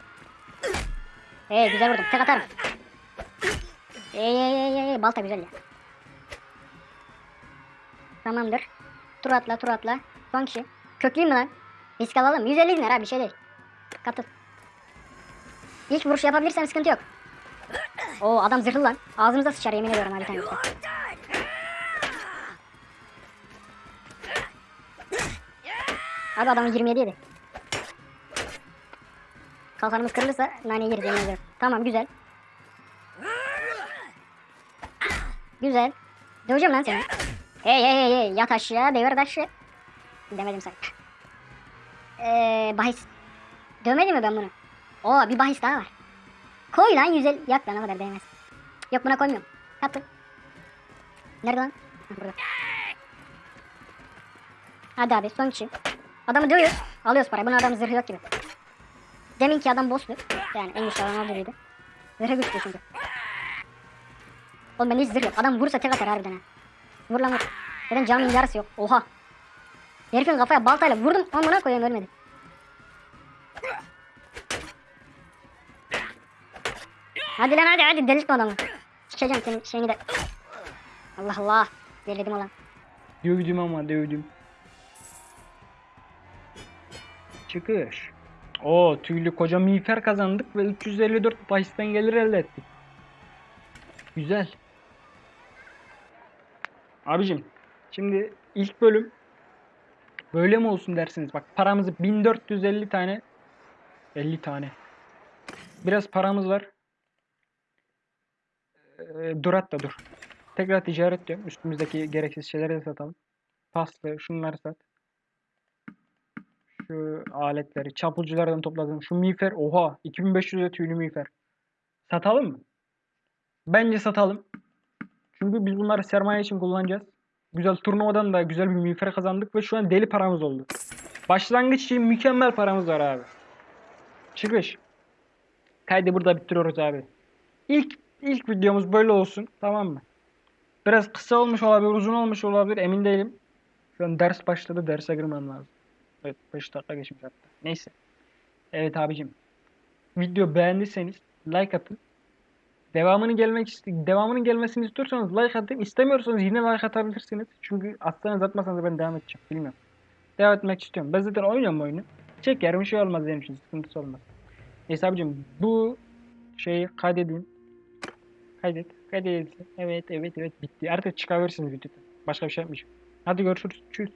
Ee güzel vurdum. Tek atarım. Ey ey ey. Balta güzel ya. Tamamdır. Tur atla tur atla. Son kişi. Kökleyeyim mi lan? Risk alalım. 150 dinar ha bir şey değil. Katıl. İlk vuruş yapabilirsem sıkıntı yok. Oo adam zırhlı lan. Ağzımıza sıçar yemin ediyorum abi tanesi. Abi adamın 27 yedi. Kalkanımız kırılırsa nane yeriz yemin. Tamam güzel. Güzel. Döveceğim lan seni. Hey hey hey hey yat aşağı devir taşı. Demedim sen. Eee bahis. Dövmedim mi ben bunu? Oo bir bahis daha var. Koy lan 150. Yak lan o kadar değmez. Yok buna koymuyorum. Katıl. Nerede lan? Burada. Hadi abi son kişi. Adamı dövüyor. Alıyoruz parayı. Bunun adamın zırhı yok gibi. Deminki adam boss'tu. Yani en güçlü adam biriydi. Zırhı güçlü çünkü. Oğlum bende hiç zırh yok. Adam vurursa tek atar harbiden ha. Vur lan vur. Zaten caminin yarısı yok. Oha. Herifin kafaya baltayla vurdum. Amına koyayım ölmedi. Hadi lan hadi hadi delirtme adamı. Sikeceğim senin şeyini de. Allah Allah. Delirdim ulan. Dövdüm ama dövdüm. Çıkış. O tüylü koca miğfer kazandık ve 354 bahisten gelir elde ettik. Güzel. Abicim şimdi ilk bölüm böyle mi olsun dersiniz? Bak paramızı 1450 tane 50 tane. Biraz paramız var. Ee, dur hatta dur. Tekrar ticaret diyorum. Üstümüzdeki gereksiz şeyleri de satalım. Paslı, şunları sat. Şu aletleri, çapulculardan topladım. Şu miğfer, oha 2500 lira tüylü miğfer. Satalım mı? Bence satalım. Çünkü biz bunları sermaye için kullanacağız. Güzel turnuvadan da güzel bir miğfer kazandık ve şu an deli paramız oldu. Başlangıç için mükemmel paramız var abi. Çıkış. Kaydı burada bitiriyoruz abi. İlk ilk videomuz böyle olsun. Tamam mı? Biraz kısa olmuş olabilir, uzun olmuş olabilir emin değilim. Şu an ders başladı, derse girmem lazım. Evet, 5 dakika geçmiş hatta. Neyse. Evet abicim. Video beğendiyseniz like atın. Devamını gelmek ist- devamının gelmesini istiyorsanız like atın. İstemiyorsanız yine like atabilirsiniz. Çünkü atsanız atmasanız ben devam edeceğim. Bilmiyorum. Devam etmek istiyorum. Ben zaten oynuyorum oyunu. Çekerim bir şey olmaz benim için. Sıkıntısı olmaz. Neyse abicim bu şeyi kaydedin. Kaydet. Kaydedilsin. Evet evet evet bitti. Artık çıkabilirsiniz videodan. Başka bir şey yapmayacağım. Hadi görüşürüz. Tschüss.